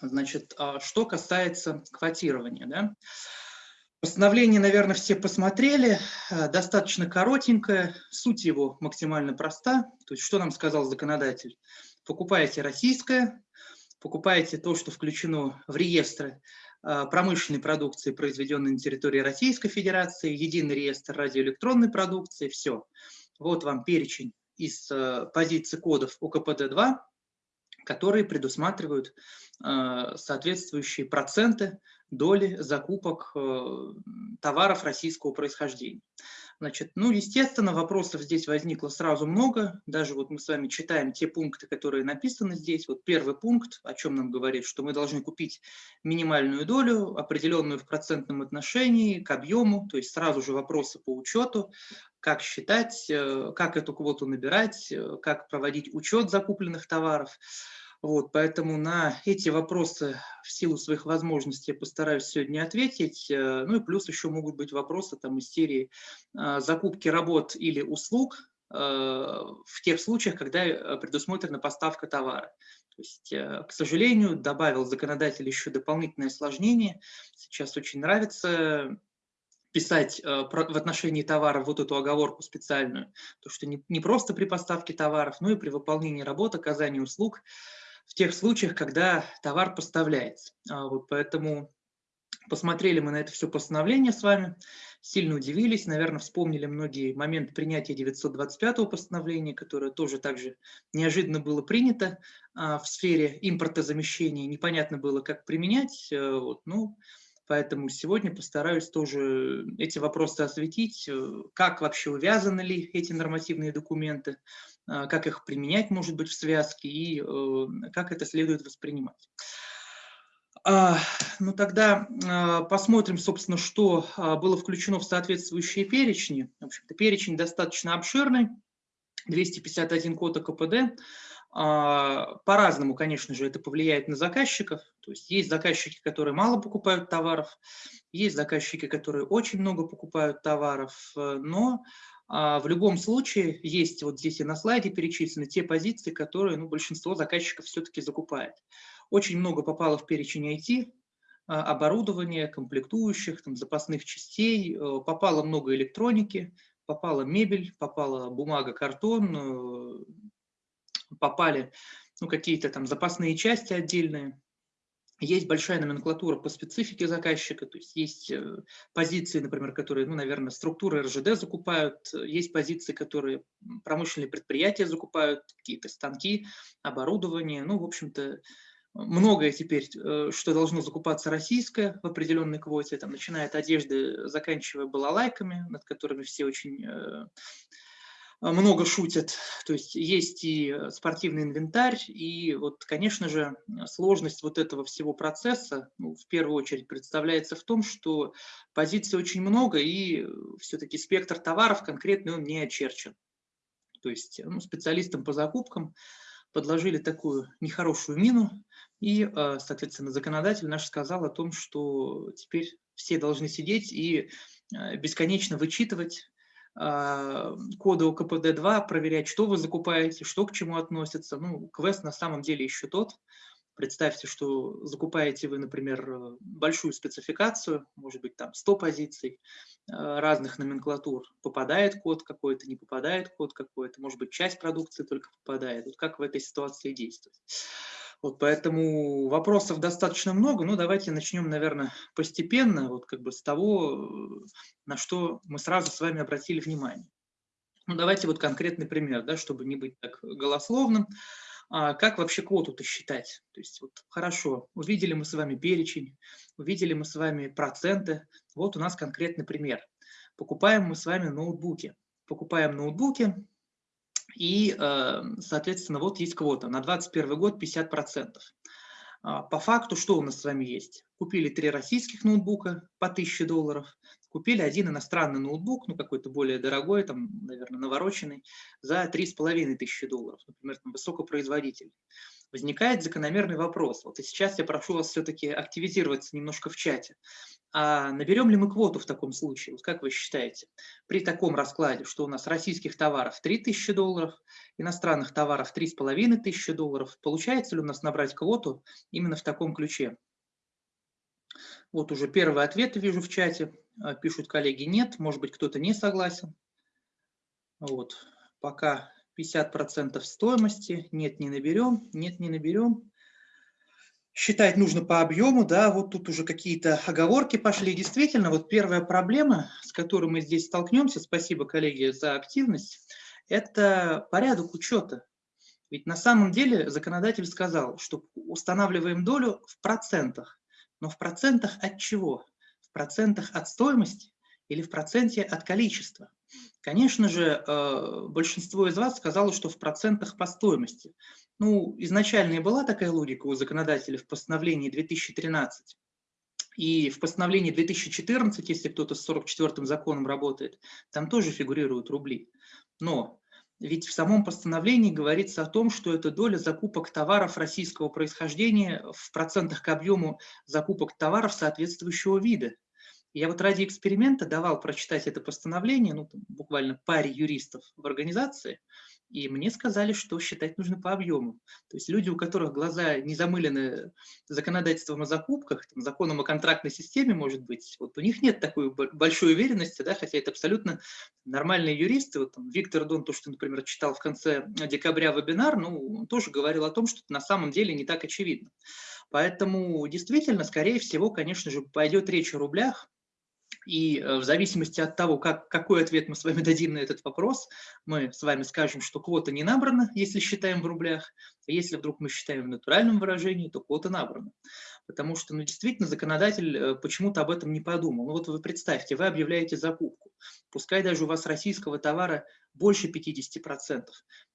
Значит, а, что касается квотирования, да, Постановление, наверное, все посмотрели, э, достаточно коротенькое, суть его максимально проста. То есть что нам сказал законодатель? Покупаете российское, покупаете то, что включено в реестры э, промышленной продукции, произведенной на территории Российской Федерации, единый реестр радиоэлектронной продукции, все. Вот вам перечень из э, позиций кодов УКПД-2, которые предусматривают соответствующие проценты доли закупок э, товаров российского происхождения. Значит, ну, естественно, вопросов здесь возникло сразу много. Даже вот мы с вами читаем те пункты, которые написаны здесь. Вот первый пункт, о чем нам говорит, что мы должны купить минимальную долю, определенную в процентном отношении к объему, то есть сразу же вопросы по учету, как считать, э, как эту квоту набирать, э, как проводить учет закупленных товаров. Вот, поэтому на эти вопросы в силу своих возможностей я постараюсь сегодня ответить. Э, ну и плюс еще могут быть вопросы там, из серии э, закупки работ или услуг э, в тех случаях, когда предусмотрена поставка товара. То есть, к сожалению, добавил законодатель еще дополнительное осложнение. Сейчас очень нравится писать в отношении товара вот эту оговорку специальную, то что не просто при поставке товаров, но и при выполнении работ, оказании услуг в тех случаях, когда товар поставляется. А вот поэтому посмотрели мы на это все постановление с вами, сильно удивились, наверное, вспомнили многие моменты принятия 925 постановления, которое тоже также неожиданно было принято а, в сфере импортозамещения, непонятно было, как применять. Э, вот, ну, Поэтому сегодня постараюсь тоже эти вопросы осветить, э, как вообще увязаны ли эти нормативные документы, как их применять, может быть, в связке и э, как это следует воспринимать. А, ну тогда а, посмотрим, собственно, что было включено в соответствующие перечни. В общем-то, перечень достаточно обширный, 251 код КПД. По-разному, конечно же, это повлияет на заказчиков. То есть есть заказчики, которые мало покупают товаров, есть заказчики, которые очень много покупают товаров, э, но а, в любом случае, есть вот здесь и на слайде перечислены те позиции, которые ну, большинство заказчиков все-таки закупает. Очень много попало в перечень IT, а, оборудования, комплектующих, там, запасных частей, э, попало много электроники, попала мебель, попала бумага, картон, э, попали ну, какие-то там запасные части отдельные. Есть большая номенклатура по специфике заказчика, то есть есть э, позиции, например, которые, ну, наверное, структуры РЖД закупают, есть позиции, которые промышленные предприятия закупают, какие-то станки, оборудование, ну, в общем-то, многое теперь, э, что должно закупаться российское в определенной квоте, там, начиная от одежды, заканчивая балалайками, над которыми все очень э, много шутят. То есть есть и э, спортивный инвентарь, и вот, конечно же, сложность вот этого всего процесса ну, в первую очередь представляется в том, что позиций очень много, и э, все-таки спектр товаров конкретный он не очерчен. То есть ну, специалистам по закупкам подложили такую нехорошую мину, и, э, соответственно, законодатель наш сказал о том, что теперь все должны сидеть и бесконечно вычитывать а, коды ОКПД-2, проверять, что вы закупаете, что к чему относится. Ну, квест на самом деле еще тот. Представьте, что закупаете вы, например, большую спецификацию, может быть, там 100 позиций а, разных номенклатур. Попадает код какой-то, не попадает код какой-то, может быть, часть продукции только попадает. Вот как в этой ситуации действовать? Вот поэтому вопросов достаточно много, но давайте начнем, наверное, постепенно, вот как бы с того, на что мы сразу с вами обратили внимание. Ну, давайте вот конкретный пример, да, чтобы не быть так голословным. А как вообще квоту-то считать? То есть вот хорошо, увидели мы с вами перечень, увидели мы с вами проценты. Вот у нас конкретный пример. Покупаем мы с вами ноутбуки. Покупаем ноутбуки, и, эм, соответственно, вот есть квота на 2021 год 50%. А, по факту что у нас с вами есть? Купили три российских ноутбука по 1000 долларов, купили один иностранный ноутбук, ну какой-то более дорогой, там, наверное, навороченный, за 3500 долларов, например, там, высокопроизводительный. Возникает закономерный вопрос. Вот и сейчас я прошу вас все-таки активизироваться немножко в чате. А наберем ли мы квоту в таком случае? Вот как вы считаете? При таком раскладе, что у нас российских товаров 3000 долларов, иностранных товаров 3500 долларов, получается ли у нас набрать квоту именно в таком ключе? Вот уже первые ответы вижу в чате. А, пишут коллеги, нет, может быть, кто-то не согласен. Вот, пока 50% стоимости, нет, не наберем, нет, не наберем. Считать нужно по объему, да, вот тут уже какие-то оговорки пошли. Действительно, вот первая проблема, с которой мы здесь столкнемся, спасибо, коллеги, за активность, это порядок учета. Ведь на самом деле законодатель сказал, что устанавливаем долю в процентах. Но в процентах от чего? В процентах от стоимости или в проценте от количества? Конечно же, э, большинство из вас сказало, что в процентах по стоимости. Ну, изначально и была такая логика у законодателя в постановлении 2013. И в постановлении 2014, если кто-то с 44-м законом работает, там тоже фигурируют рубли. Но ведь в самом постановлении говорится о том, что это доля закупок товаров российского происхождения в процентах к объему закупок товаров соответствующего вида. Я вот ради эксперимента давал прочитать это постановление, ну, буквально паре юристов в организации, и мне сказали, что считать нужно по объему. То есть люди, у которых глаза не замылены законодательством о закупках, там, законом о контрактной системе, может быть, вот у них нет такой большой уверенности, да, хотя это абсолютно нормальные юристы. Вот, там, Виктор Дон, то, что, например, читал в конце декабря вебинар, ну, он тоже говорил о том, что на самом деле не так очевидно. Поэтому действительно, скорее всего, конечно же, пойдет речь о рублях, и э, в зависимости от того, как, какой ответ мы с вами дадим на этот вопрос, мы с вами скажем, что квота не набрана, если считаем в рублях. А если вдруг мы считаем в натуральном выражении, то квота набрана. Потому что ну, действительно законодатель э, почему-то об этом не подумал. Ну вот вы представьте, вы объявляете закупку. Пускай даже у вас российского товара больше 50%.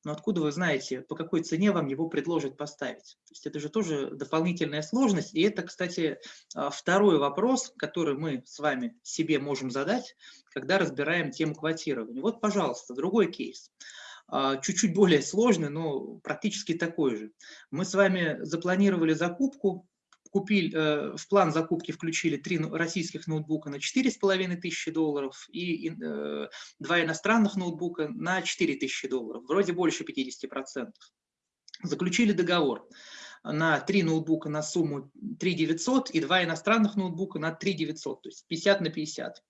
Но откуда вы знаете, по какой цене вам его предложат поставить? То есть это же тоже дополнительная сложность. И это, кстати, а, второй вопрос, который мы с вами себе можем задать, когда разбираем тему квотирования. Вот, пожалуйста, другой кейс а, чуть-чуть более сложный, но практически такой же. Мы с вами запланировали закупку купили, э, в план закупки включили три российских ноутбука на 4,5 тысячи долларов и э, два иностранных ноутбука на 4 тысячи долларов, вроде больше 50%. Заключили договор на три ноутбука на сумму 3 900 и два иностранных ноутбука на 3 900, то есть 50 на 50.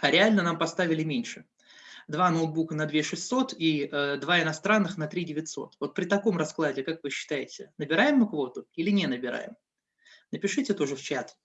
А реально нам поставили меньше. Два ноутбука на 2 600 и э, два иностранных на 3 900. Вот при таком раскладе, как вы считаете, набираем мы квоту или не набираем? Напишите тоже в чат.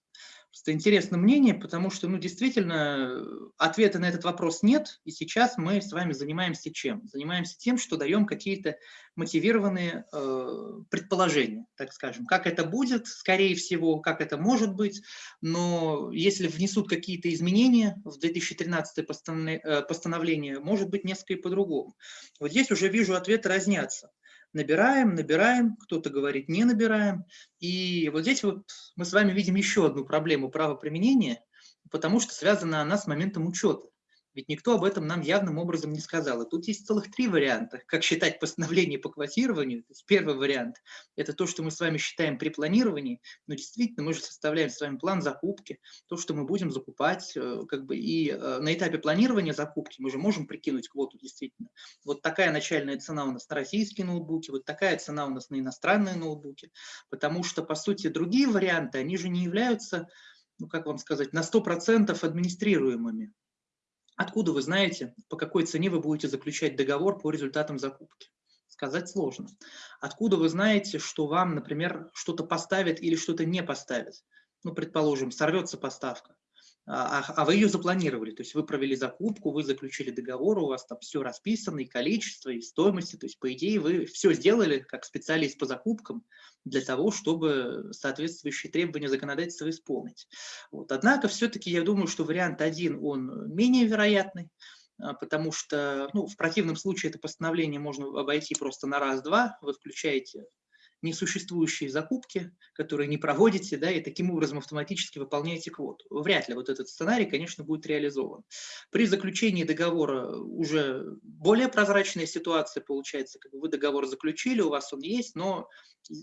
Просто интересно мнение, потому что, ну, действительно, ответа на этот вопрос нет, и сейчас мы с вами занимаемся чем? Занимаемся тем, что даем какие-то мотивированные э, предположения, так скажем. Как это будет, скорее всего, как это может быть, но если внесут какие-то изменения в 2013 э, постановление, может быть несколько по-другому. Вот здесь уже вижу, ответы разнятся набираем, набираем, кто-то говорит не набираем. И вот здесь вот мы с вами видим еще одну проблему правоприменения, потому что связана она с моментом учета. Ведь никто об этом нам явным образом не сказал. И тут есть целых три варианта, как считать постановление по квотированию. То есть первый вариант – это то, что мы с вами считаем при планировании, но действительно мы же составляем с вами план закупки, то, что мы будем закупать, э, как бы и э, на этапе планирования закупки мы же можем прикинуть квоту действительно. Вот такая начальная цена у нас на российские ноутбуки, вот такая цена у нас на иностранные ноутбуки, потому что, по сути, другие варианты, они же не являются ну, как вам сказать, на 100% администрируемыми. Откуда вы знаете, по какой цене вы будете заключать договор по результатам закупки? Сказать сложно. Откуда вы знаете, что вам, например, что-то поставят или что-то не поставят? Ну, предположим, сорвется поставка. А, а, а вы ее запланировали, то есть вы провели закупку, вы заключили договор, у вас там все расписано, и количество, и стоимости, то есть по идее вы все сделали как специалист по закупкам для того, чтобы соответствующие требования законодательства исполнить. Вот. Однако все-таки я думаю, что вариант один, он менее вероятный, а, потому что ну, в противном случае это постановление можно обойти просто на раз-два, вы включаете несуществующие закупки, которые не проводите, да, и таким образом автоматически выполняете квоту. Вряд ли вот этот сценарий, конечно, будет реализован. При заключении договора уже более прозрачная ситуация получается, как бы вы договор заключили, у вас он есть, но э,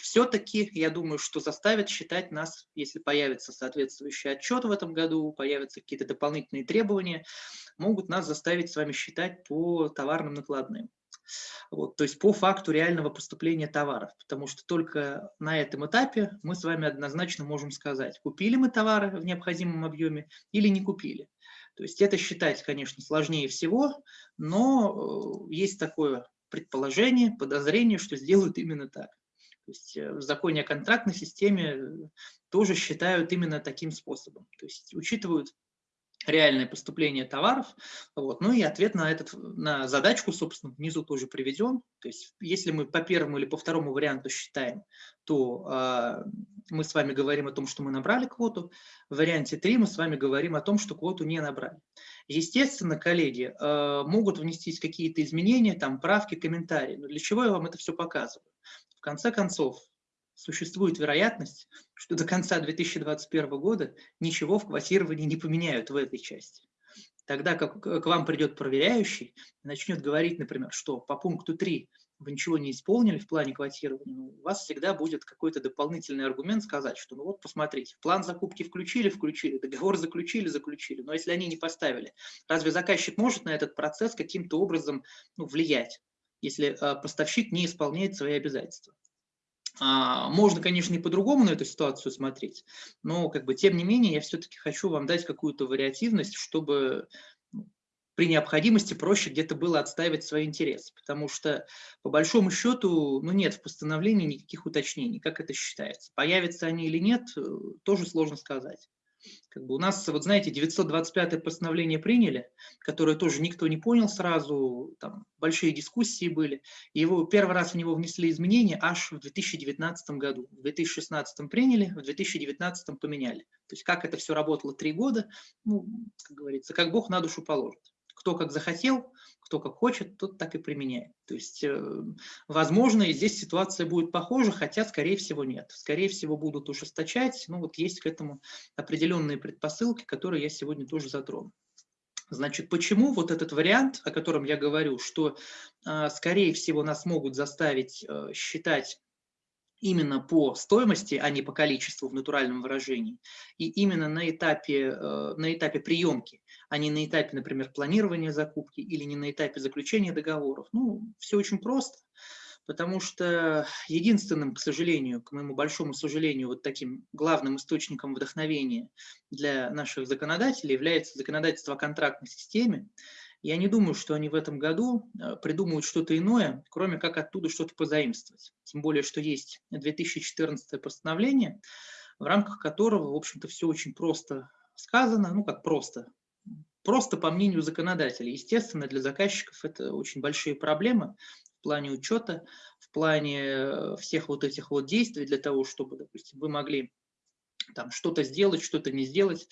все-таки, я думаю, что заставит считать нас, если появится соответствующий отчет в этом году, появятся какие-то дополнительные требования, могут нас заставить с вами считать по товарным накладным. Вот, то есть по факту реального поступления товаров, потому что только на этом этапе мы с вами однозначно можем сказать, купили мы товары в необходимом объеме или не купили. То есть это считать, конечно, сложнее всего, но э, есть такое предположение, подозрение, что сделают именно так. То есть э, в законе о контрактной системе э, тоже считают именно таким способом. То есть учитывают реальное поступление товаров, вот, ну и ответ на, этот, на задачку, собственно, внизу тоже приведен. То есть если мы по первому или по второму варианту считаем, то э, мы с вами говорим о том, что мы набрали квоту, в варианте 3 мы с вами говорим о том, что квоту не набрали. Естественно, коллеги э, могут внестись какие-то изменения, там правки, комментарии, но для чего я вам это все показываю? В конце концов, существует вероятность, что до конца 2021 года ничего в квотировании не поменяют в этой части. Тогда как к вам придет проверяющий начнет говорить, например, что по пункту 3 вы ничего не исполнили в плане квотирования, ну, у вас всегда будет какой-то дополнительный аргумент сказать, что ну вот посмотрите, план закупки включили, включили, договор заключили, заключили, но если они не поставили, разве заказчик может на этот процесс каким-то образом ну, влиять, если э, поставщик не исполняет свои обязательства? А, можно, конечно, и по-другому на эту ситуацию смотреть, но как бы, тем не менее я все-таки хочу вам дать какую-то вариативность, чтобы ну, при необходимости проще где-то было отстаивать свои интересы, потому что по большому счету ну, нет в постановлении никаких уточнений, как это считается. Появятся они или нет, э, тоже сложно сказать. Как бы у нас, вот знаете, 925 постановление приняли, которое тоже никто не понял сразу, там большие дискуссии были. И его первый раз в него внесли изменения аж в 2019 году. В 2016 приняли, в 2019 поменяли. То есть как это все работало три года, ну, как говорится, как Бог на душу положит. Кто как захотел, кто как хочет, тот так и применяет. То есть, э, возможно, и здесь ситуация будет похожа, хотя, скорее всего, нет. Скорее всего, будут ужесточать, ну вот есть к этому определенные предпосылки, которые я сегодня тоже затрону. Значит, почему вот этот вариант, о котором я говорю, что, э, скорее всего, нас могут заставить э, считать именно по стоимости, а не по количеству в натуральном выражении, и именно на этапе, на этапе приемки а не на этапе, например, планирования закупки или не на этапе заключения договоров. Ну, все очень просто, потому что единственным, к сожалению, к моему большому сожалению, вот таким главным источником вдохновения для наших законодателей является законодательство о контрактной системе. Я не думаю, что они в этом году э, придумают что-то иное, кроме как оттуда что-то позаимствовать. Тем более, что есть 2014 постановление, в рамках которого, в общем-то, все очень просто сказано, ну как просто, Просто по мнению законодателя. Естественно, для заказчиков это очень большие проблемы в плане учета, в плане э, всех вот этих вот действий для того, чтобы, допустим, вы могли там что-то сделать, что-то не сделать.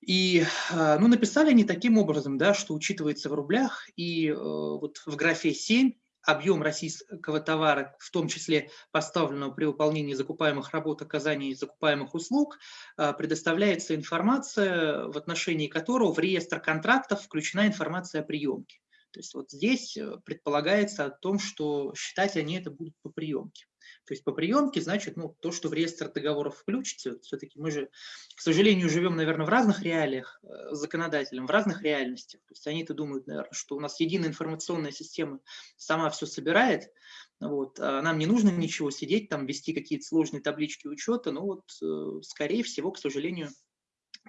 И а, ну, написали они таким образом, да, что учитывается в рублях, и э, вот в графе 7 объем российского товара, в том числе поставленного при выполнении закупаемых работ, оказании закупаемых услуг, а, предоставляется информация, в отношении которого в реестр контрактов включена информация о приемке. То есть вот здесь э, предполагается о том, что считать они это будут по приемке. То есть по приемке, значит, ну, то, что в реестр договоров включите, все-таки мы же, к сожалению, живем, наверное, в разных реалиях э, законодателям, в разных реальностях. То есть они-то думают, наверное, что у нас единая информационная система сама все собирает, вот, а нам не нужно ничего сидеть, там, вести какие-то сложные таблички учета, но вот, э, скорее всего, к сожалению,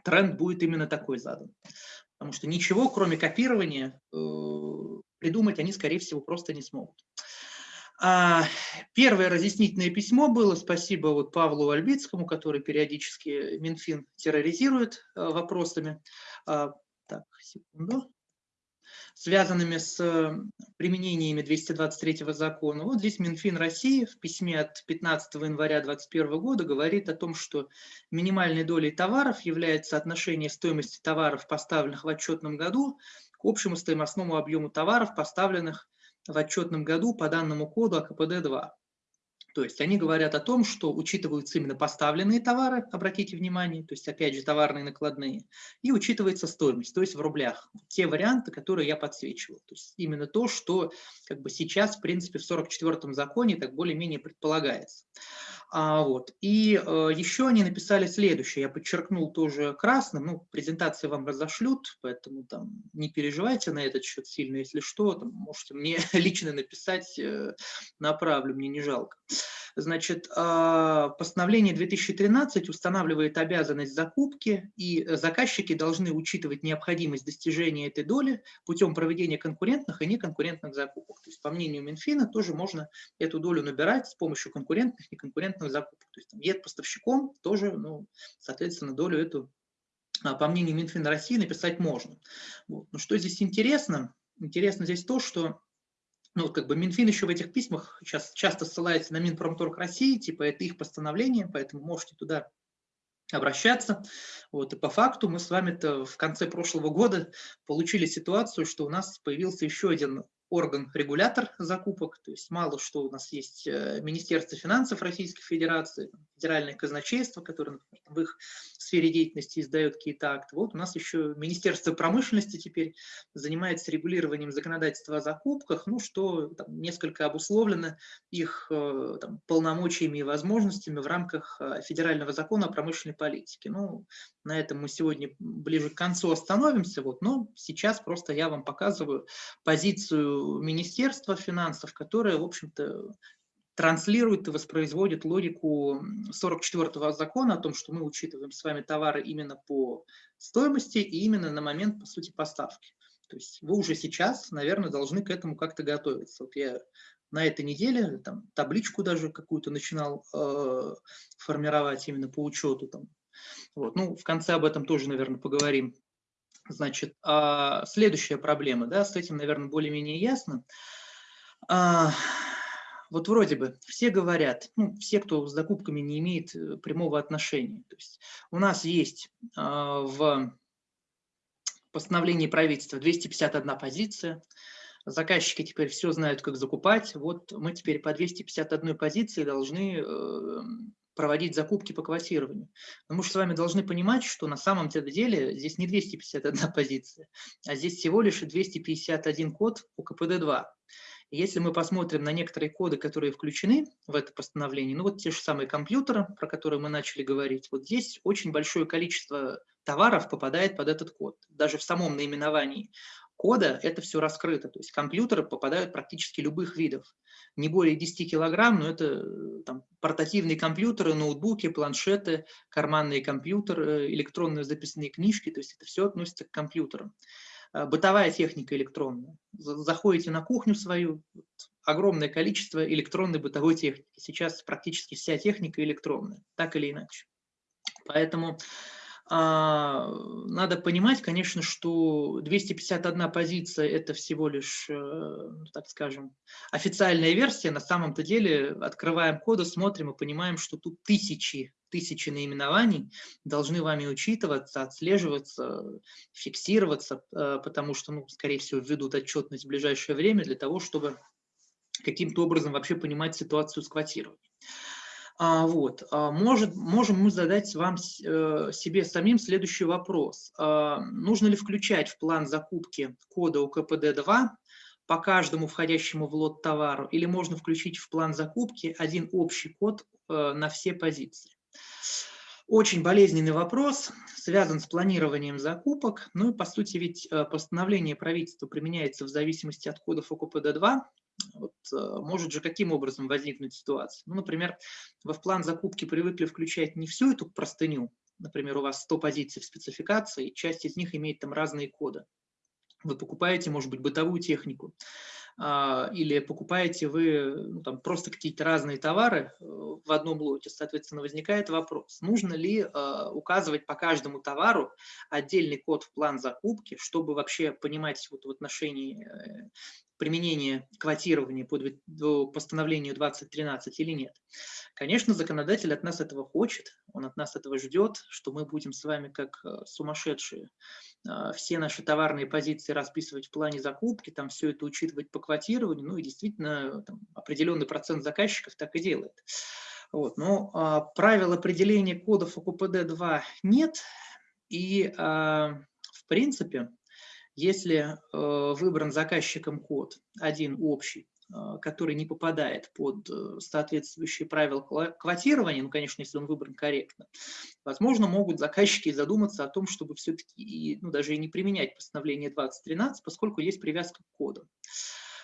тренд будет именно такой задан. Потому что ничего, кроме копирования, э, придумать они, скорее всего, просто не смогут. А, первое разъяснительное письмо было, спасибо вот Павлу Альбицкому, который периодически Минфин терроризирует а, вопросами. А, так, секунду связанными с применениями 223 закона. Вот здесь Минфин России в письме от 15 января 2021 года говорит о том, что минимальной долей товаров является отношение стоимости товаров, поставленных в отчетном году, к общему стоимостному объему товаров, поставленных в отчетном году по данному коду АКПД-2. То есть они говорят о том, что учитываются именно поставленные товары, обратите внимание, то есть опять же товарные накладные, и учитывается стоимость, то есть в рублях. Те варианты, которые я подсвечивал. То есть именно то, что как бы сейчас, в принципе, в 44-м законе так более-менее предполагается. А, вот. И э, еще они написали следующее, я подчеркнул тоже красным, ну, презентации вам разошлют, поэтому там не переживайте на этот счет сильно, если что, там, можете мне лично написать, э, направлю, мне не жалко. Значит, а, постановление 2013 устанавливает обязанность закупки, и заказчики должны учитывать необходимость достижения этой доли путем проведения конкурентных и неконкурентных закупок. То есть, по мнению Минфина, тоже можно эту долю набирать с помощью конкурентных и неконкурентных закупок. То есть, там, ед поставщиком тоже, ну, соответственно, долю эту, а, по мнению Минфина России, написать можно. Вот. Но что здесь интересно? Интересно здесь то, что ну, как бы Минфин еще в этих письмах сейчас часто ссылается на Минпромторг России, типа это их постановление, поэтому можете туда обращаться. Вот, и по факту мы с вами-то в конце прошлого года получили ситуацию, что у нас появился еще один орган-регулятор закупок, то есть мало что у нас есть э, Министерство финансов Российской Федерации, Федеральное казначейство, которое например, в их сфере деятельности издает какие-то акты. Вот у нас еще Министерство промышленности теперь занимается регулированием законодательства о закупках, ну что там, несколько обусловлено их э, там, полномочиями и возможностями в рамках э, федерального закона о промышленной политике. Ну, на этом мы сегодня ближе к концу остановимся, вот, но сейчас просто я вам показываю позицию Министерства финансов, которая, в общем-то, транслирует и воспроизводит логику 44-го закона о том, что мы учитываем с вами товары именно по стоимости и именно на момент, по сути, поставки. То есть вы уже сейчас, наверное, должны к этому как-то готовиться. Вот я на этой неделе там, табличку даже какую-то начинал э, формировать именно по учету там, вот. Ну, в конце об этом тоже, наверное, поговорим. Значит, а следующая проблема, да, с этим, наверное, более-менее ясно. А, вот вроде бы все говорят, ну, все, кто с закупками не имеет э, прямого отношения. То есть у нас есть а, в постановлении правительства 251 позиция, заказчики теперь все знают, как закупать. Вот мы теперь по 251 позиции должны э, проводить закупки по квотированию. Но мы же с вами должны понимать, что на самом деле здесь не 251 позиция, а здесь всего лишь 251 код по КПД-2. Если мы посмотрим на некоторые коды, которые включены в это постановление, ну вот те же самые компьютеры, про которые мы начали говорить, вот здесь очень большое количество товаров попадает под этот код. Даже в самом наименовании кода это все раскрыто. То есть компьютеры попадают практически любых видов. Не более 10 килограмм, но это э, там, портативные компьютеры, ноутбуки, планшеты, карманные компьютеры, электронные записные книжки. То есть это все относится к компьютерам. А, бытовая техника электронная. Заходите на кухню свою, огромное количество электронной бытовой техники. Сейчас практически вся техника электронная, так или иначе. Поэтому надо понимать, конечно, что 251 позиция – это всего лишь, э, ну, так скажем, официальная версия. На самом-то деле открываем коды, смотрим и понимаем, что тут тысячи, тысячи наименований должны вами учитываться, отслеживаться, фиксироваться, э, потому что, ну, скорее всего, введут отчетность в ближайшее время для того, чтобы каким-то образом вообще понимать ситуацию с квотированием. А, вот. А, может, можем мы задать вам, э, себе самим следующий вопрос. А, нужно ли включать в план закупки кода УКПД-2 по каждому входящему в лот товару, или можно включить в план закупки один общий код э, на все позиции? Очень болезненный вопрос, связан с планированием закупок. Ну и по сути ведь э, постановление правительства применяется в зависимости от кодов ОКПД-2, вот, э, может же каким образом возникнуть ситуация? Ну, например, вы в план закупки привыкли включать не всю эту простыню, например, у вас 100 позиций в спецификации, часть из них имеет там разные коды. Вы покупаете, может быть, бытовую технику, а, или покупаете вы ну, там, просто какие-то разные товары э, в одном лоте, соответственно, возникает вопрос, нужно ли э, указывать по каждому товару отдельный код в план закупки, чтобы вообще понимать вот в отношении применение квотирования по, по постановлению 2013 или нет. Конечно, законодатель от нас этого хочет, он от нас этого ждет, что мы будем с вами как э, сумасшедшие э, все наши товарные позиции расписывать в плане закупки, там все это учитывать по квотированию, ну и действительно там, определенный процент заказчиков так и делает. Вот. Но а, правил определения кодов ОКПД-2 нет, и а, в принципе если э, выбран заказчиком код один общий, э, который не попадает под э, соответствующие правила квотирования, ну, конечно, если он выбран корректно, возможно, могут заказчики задуматься о том, чтобы все-таки ну, даже и не применять постановление 2013, поскольку есть привязка к коду.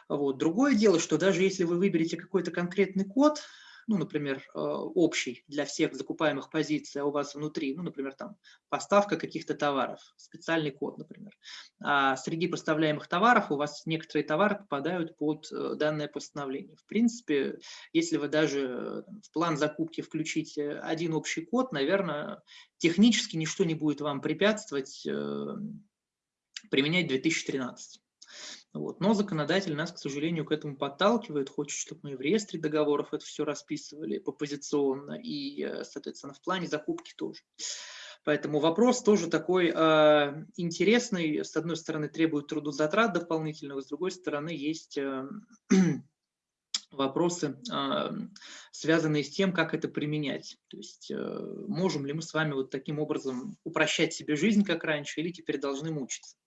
Вот. Другое дело, что даже если вы выберете какой-то конкретный код, ну, например, э, общий для всех закупаемых позиций, а у вас внутри, ну, например, там поставка каких-то товаров, специальный код, например. А среди поставляемых товаров у вас некоторые товары попадают под э, данное постановление. В принципе, если вы даже э, в план закупки включите один общий код, наверное, технически ничто не будет вам препятствовать применять 2013. Вот. Но законодатель нас, к сожалению, к этому подталкивает, хочет, чтобы мы в реестре договоров это все расписывали попозиционно и, э, соответственно, в плане закупки тоже. Поэтому вопрос тоже такой э, интересный. С одной стороны, требует трудозатрат дополнительных, с другой стороны, есть э, вопросы, э, связанные с тем, как это применять. То есть э, можем ли мы с вами вот таким образом упрощать себе жизнь, как раньше, или теперь должны мучиться.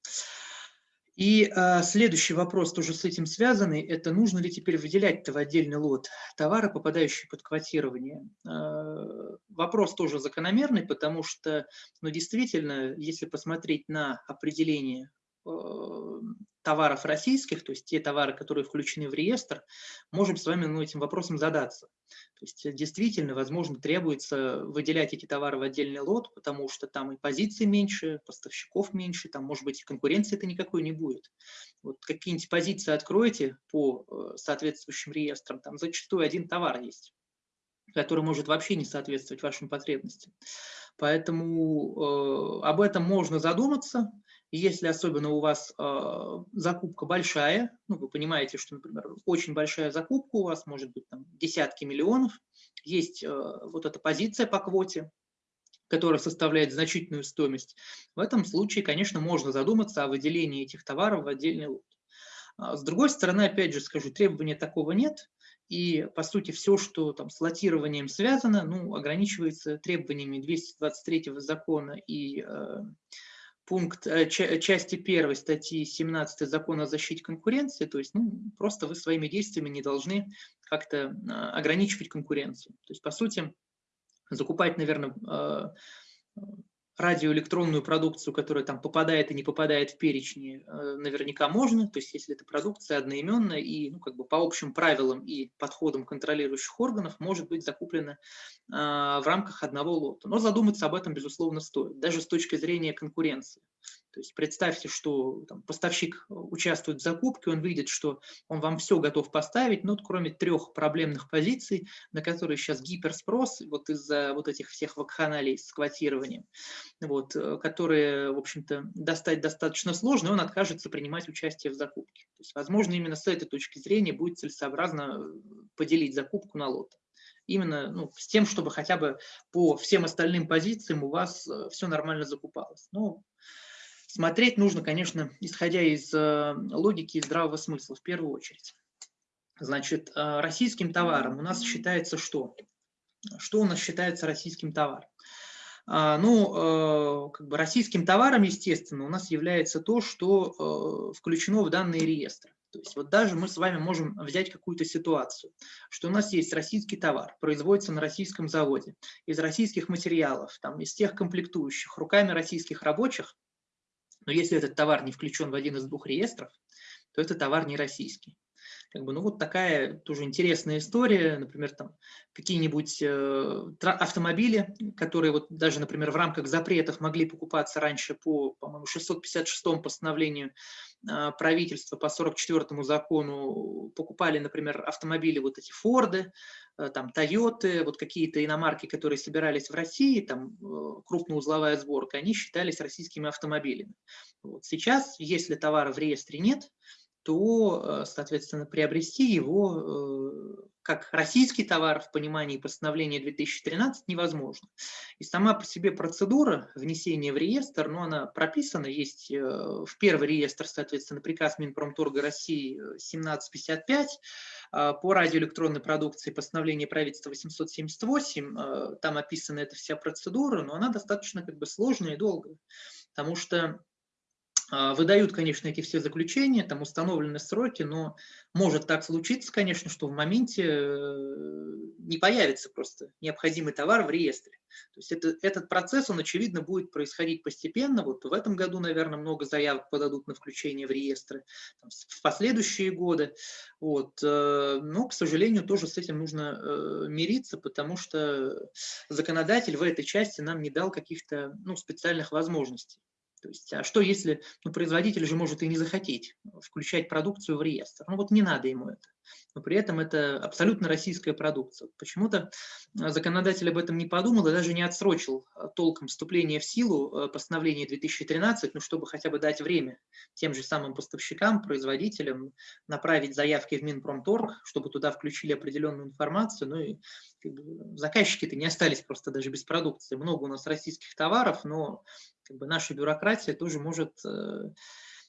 И а, следующий вопрос, тоже с этим связанный, это нужно ли теперь выделять-то в отдельный лот товары, попадающие под квотирование. А, вопрос тоже закономерный, потому что, ну, действительно, если посмотреть на определение Э, товаров российских, то есть те товары, которые включены в реестр, можем с вами ну, этим вопросом задаться. То есть действительно, возможно, требуется выделять эти товары в отдельный лот, потому что там и позиций меньше, поставщиков меньше, там, может быть, конкуренции-то никакой не будет. Вот какие-нибудь позиции откроете по э, соответствующим реестрам, там зачастую один товар есть который может вообще не соответствовать вашим потребностям. Поэтому э, об этом можно задуматься, если особенно у вас э, закупка большая, ну, вы понимаете, что, например, очень большая закупка у вас, может быть, там, десятки миллионов, есть э, вот эта позиция по квоте, которая составляет значительную стоимость, в этом случае, конечно, можно задуматься о выделении этих товаров в отдельный лот. А с другой стороны, опять же скажу, требования такого нет, и, по сути, все, что там с лотированием связано, ну, ограничивается требованиями 223 закона и э, пункт э, части 1 статьи 17 Закона о защите конкуренции, то есть ну, просто вы своими действиями не должны как-то а, ограничивать конкуренцию. То есть, по сути, закупать, наверное, а, радиоэлектронную продукцию, которая там попадает и не попадает в перечни, э, наверняка можно. То есть если эта продукция одноименная и ну, как бы по общим правилам и подходам контролирующих органов может быть закуплена а, в рамках одного лота. Но задуматься об этом, безусловно, стоит, даже с точки зрения конкуренции. То есть представьте, что там, поставщик участвует в закупке, он видит, что он вам все готов поставить, но кроме трех проблемных позиций, на которые сейчас гиперспрос, вот из-за вот этих всех вакханалий с квотированием, вот, э, которые, в общем-то, достать достаточно сложно, и он откажется принимать участие в закупке. То есть, возможно, именно с этой точки зрения будет целесообразно э, поделить закупку на лоты именно ну, с тем, чтобы хотя бы по всем остальным позициям у вас э, все нормально закупалось. Но Смотреть нужно, конечно, исходя из э, логики и здравого смысла в первую очередь. Значит, э, российским товаром у нас считается что? Что у нас считается российским товаром? А, ну, э, как бы российским товаром, естественно, у нас является то, что включено в данные реестры. То есть вот даже мы с вами можем взять какую-то ситуацию, что у нас есть российский товар, производится на российском заводе, из российских материалов, там, из тех комплектующих, руками российских рабочих, но если этот товар не включен в один из двух реестров, то это товар не российский. Как бы, ну вот такая тоже интересная история, например, там какие-нибудь э, автомобили, которые вот даже, например, в рамках запретов могли покупаться раньше по, по-моему, 656 постановлению правительства по 44 закону, покупали, например, автомобили вот эти Форды, э, там Тойоты, вот какие-то иномарки, которые собирались в России, там э, крупноузловая сборка, они считались российскими автомобилями. Вот сейчас, если товара в реестре нет, то, соответственно, приобрести его как российский товар в понимании постановления 2013 невозможно. И сама по себе процедура внесения в реестр, ну, она прописана, есть э, в первый реестр, соответственно, приказ Минпромторга России 1755, э, по радиоэлектронной продукции постановление правительства 878, э, там описана эта вся процедура, но она достаточно как бы сложная и долгая, потому что а, выдают, конечно, эти все заключения, там установлены сроки, но может так случиться, конечно, что в моменте э, не появится просто необходимый товар в реестре. То есть это, этот процесс, он, очевидно, будет происходить постепенно. Вот в этом году, наверное, много заявок подадут на включение в реестры, там, в последующие годы. Вот. Э, но, к сожалению, тоже с этим нужно э, мириться, потому что законодатель в этой части нам не дал каких-то ну, специальных возможностей. То есть, а что если ну, производитель же может и не захотеть включать продукцию в реестр? Ну вот не надо ему это но при этом это абсолютно российская продукция. Почему-то э, законодатель об этом не подумал и даже не отсрочил э, толком вступление в силу э, постановления 2013, ну, чтобы хотя бы дать время тем же самым поставщикам, производителям направить заявки в Минпромторг, чтобы туда включили определенную информацию, ну и как бы, заказчики-то не остались просто даже без продукции. Много у нас российских товаров, но как бы, наша бюрократия тоже может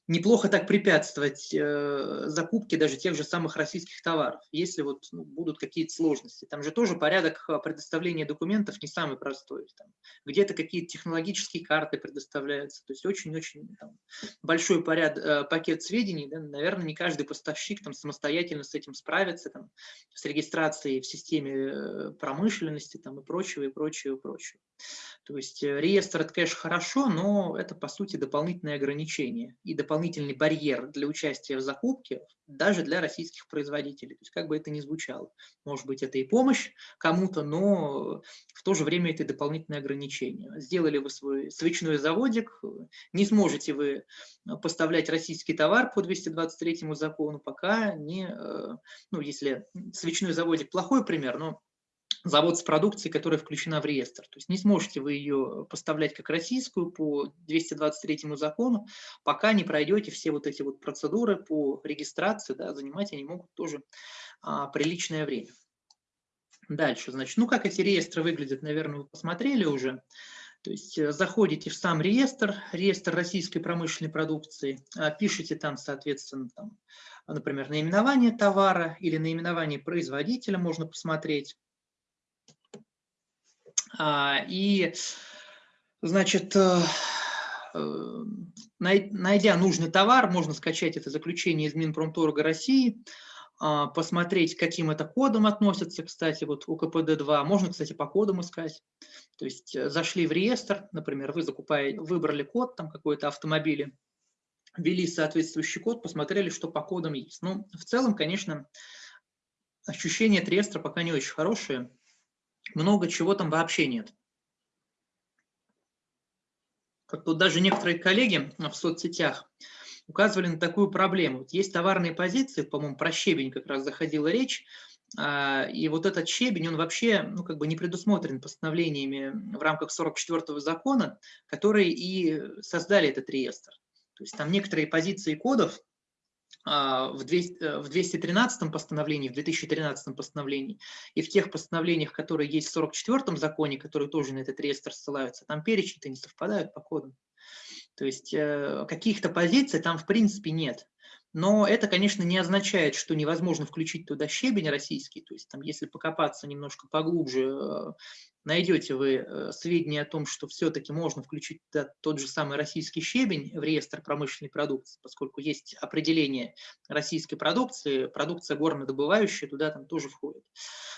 неплохо так препятствовать э, закупке даже тех же самых российских товаров, если вот ну, будут какие-то сложности. Там же тоже порядок э, предоставления документов не самый простой. Где-то какие-то технологические карты предоставляются, то есть очень-очень большой поряд, э, пакет сведений. Да, наверное, не каждый поставщик там, самостоятельно с этим справится, там, с регистрацией в системе э, промышленности там, и прочего, и прочего, и прочего. То есть э, реестр – это, конечно, хорошо, но это, по сути, дополнительное ограничение и дополнительный барьер для участия в закупке даже для российских производителей. То есть как бы это ни звучало. Может быть, это и помощь кому-то, но в то же время это и дополнительное ограничение. Сделали вы свой свечной заводик, не сможете вы поставлять российский товар по 223 закону, пока не, э, ну, если свечной заводик плохой пример, но завод с продукцией, которая включена в реестр. То есть не сможете вы ее поставлять как российскую по 223 закону, пока не пройдете все вот эти вот процедуры по регистрации, да, занимать они могут тоже а, приличное время. Дальше, значит, ну как эти реестры выглядят, наверное, вы посмотрели уже. То есть э, заходите в сам реестр, реестр российской промышленной продукции, а, пишите там, соответственно, там, например, наименование товара или наименование производителя можно посмотреть. А, и, значит, э, э, найдя нужный товар, можно скачать это заключение из Минпромторга России, а, посмотреть, каким это кодом относится, кстати, вот у КПД-2. Можно, кстати, по кодам искать. То есть э, зашли в реестр, например, вы закупаете, выбрали код там какой-то автомобиля, ввели соответствующий код, посмотрели, что по кодам есть. Ну, в целом, конечно, ощущение от реестра пока не очень хорошее много чего там вообще нет. Как тут даже некоторые коллеги в соцсетях указывали на такую проблему. Вот есть товарные позиции, по-моему, про щебень как раз заходила речь, а, и вот этот щебень, он вообще ну, как бы не предусмотрен постановлениями в рамках 44-го закона, которые и создали этот реестр. То есть там некоторые позиции кодов а, в 213 э, постановлении, в 2013 постановлении и в тех постановлениях, которые есть в 44 законе, которые тоже на этот реестр ссылаются, там перечни-то не совпадают по кодам. То есть э, каких-то позиций там в принципе нет. Но это, конечно, не означает, что невозможно включить туда щебень российский. То есть там, если покопаться немножко поглубже, э, найдете вы э, сведения о том, что все-таки можно включить тот же самый российский щебень в реестр промышленной продукции, поскольку есть определение российской продукции, продукция горнодобывающая туда там тоже входит.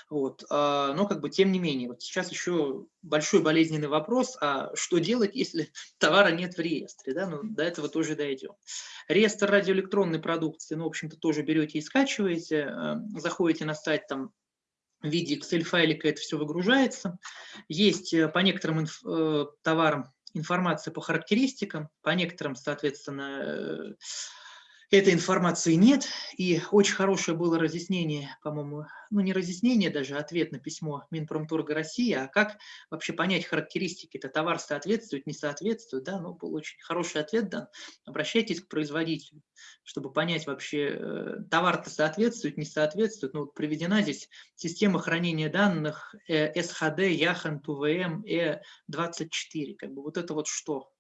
Вот. А, но как бы тем не менее, вот сейчас еще большой болезненный вопрос, а что делать, если товара нет в реестре? Да? Ну, до этого тоже дойдем. Реестр радиоэлектронной продукции, ну, в общем-то, тоже берете и скачиваете, э, заходите на сайт там в виде Excel-файлика это все выгружается. Есть э, по некоторым инф, э, товарам информация по характеристикам, по некоторым, соответственно, э, этой информации нет, и очень хорошее было разъяснение, по-моему, ну не разъяснение даже, а ответ на письмо Минпромторга России, а как вообще понять характеристики, это товар соответствует, не соответствует, да, ну был очень хороший ответ дан. Обращайтесь к производителю, чтобы понять вообще, э, товар-то соответствует, не соответствует. Ну, вот приведена здесь система хранения данных э, SHD, Yahan, TVM, E24, как бы вот это вот что?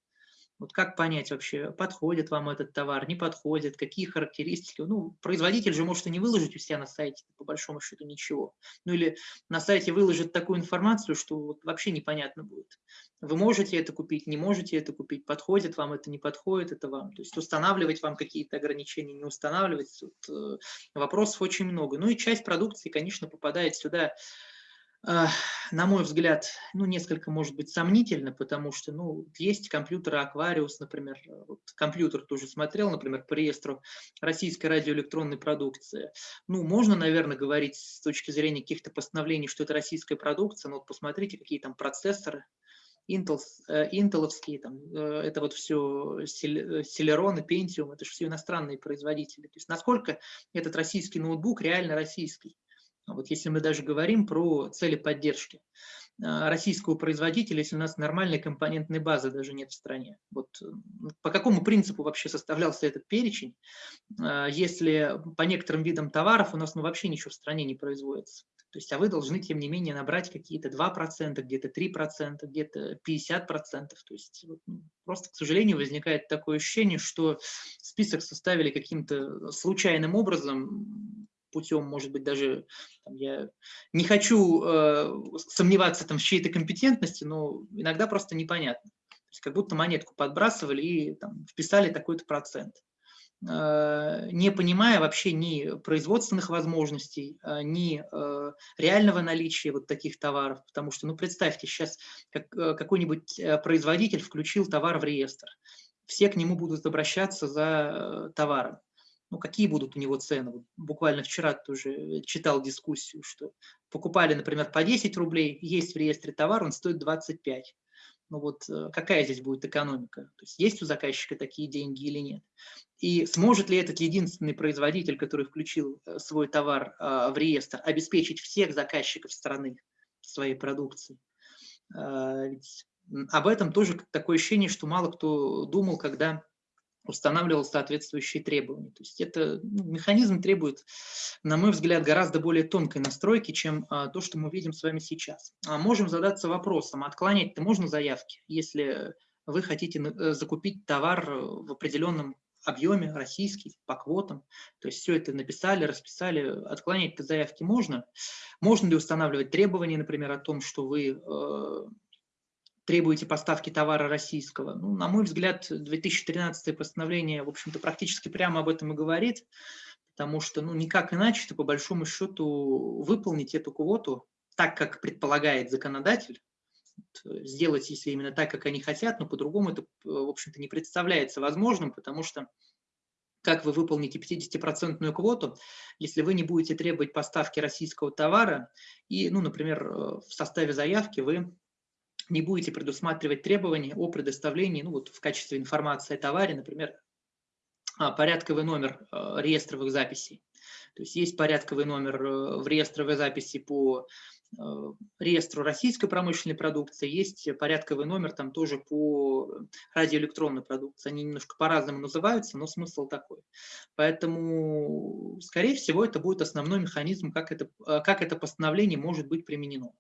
Вот как понять вообще, подходит вам этот товар, не подходит, какие характеристики. Ну, производитель же может и не выложить у себя на сайте, по большому счету, ничего. Ну или на сайте выложит такую информацию, что вот вообще непонятно будет. Вы можете это купить, не можете это купить, подходит вам это, не подходит это вам. То есть устанавливать вам какие-то ограничения, не устанавливать. Вот, э, вопросов очень много. Ну и часть продукции, конечно, попадает сюда на мой взгляд, ну, несколько, может быть, сомнительно, потому что, ну, есть компьютеры Aquarius, например, вот компьютер тоже смотрел, например, по реестру российской радиоэлектронной продукции. Ну, можно, наверное, говорить с точки зрения каких-то постановлений, что это российская продукция, но вот посмотрите, какие там процессоры, Intel, э, интеловские, там, э, это вот все Celeron и Pentium, это же все иностранные производители. То есть насколько этот российский ноутбук реально российский. Вот если мы даже говорим про цели поддержки а, российского производителя, если у нас нормальной компонентной базы даже нет в стране. Вот по какому принципу вообще составлялся этот перечень, а, если по некоторым видам товаров у нас ну, вообще ничего в стране не производится? То есть, а вы должны, тем не менее, набрать какие-то 2%, где-то 3%, где-то 50%. То есть, вот, ну, просто, к сожалению, возникает такое ощущение, что список составили каким-то случайным образом, путем, может быть, даже там, я не хочу э, сомневаться там, в чьей-то компетентности, но иногда просто непонятно. То есть как будто монетку подбрасывали и там, вписали такой-то процент э, не понимая вообще ни производственных возможностей, э, ни э, реального наличия вот таких товаров. Потому что, ну, представьте, сейчас как, какой-нибудь производитель включил товар в реестр. Все к нему будут обращаться за товаром ну, какие будут у него цены. Буквально вчера тоже читал дискуссию, что покупали, например, по 10 рублей, есть в реестре товар, он стоит 25. Ну вот э, какая здесь будет экономика? То есть есть у заказчика такие деньги или нет? И сможет ли этот единственный производитель, который включил э, свой товар а, в реестр, обеспечить всех заказчиков страны своей продукции? А, ведь об этом тоже такое ощущение, что мало кто думал, когда устанавливал соответствующие требования. То есть это ну, механизм требует, на мой взгляд, гораздо более тонкой настройки, чем а, то, что мы видим с вами сейчас. А можем задаться вопросом, отклонять-то можно заявки, если вы хотите э, закупить товар в определенном объеме российский, по квотам. То есть все это написали, расписали, отклонять-то заявки можно. Можно ли устанавливать требования, например, о том, что вы э, требуете поставки товара российского. Ну, на мой взгляд, 2013 постановление, в общем-то, практически прямо об этом и говорит, потому что, ну, никак иначе-то, по большому счету, выполнить эту квоту так, как предполагает законодатель, сделать, если именно так, как они хотят, но по-другому это, в общем-то, не представляется возможным, потому что как вы выполните 50% квоту, если вы не будете требовать поставки российского товара и, ну, например, в составе заявки вы не будете предусматривать требования о предоставлении, ну вот в качестве информации о товаре, например, а, порядковый номер а, реестровых записей. То есть есть порядковый номер э, в реестровой записи по э, реестру российской промышленной продукции, есть порядковый номер там тоже по радиоэлектронной продукции. Они немножко по-разному называются, но смысл такой. Поэтому, скорее всего, это будет основной механизм, как это, э, как это постановление может быть применено.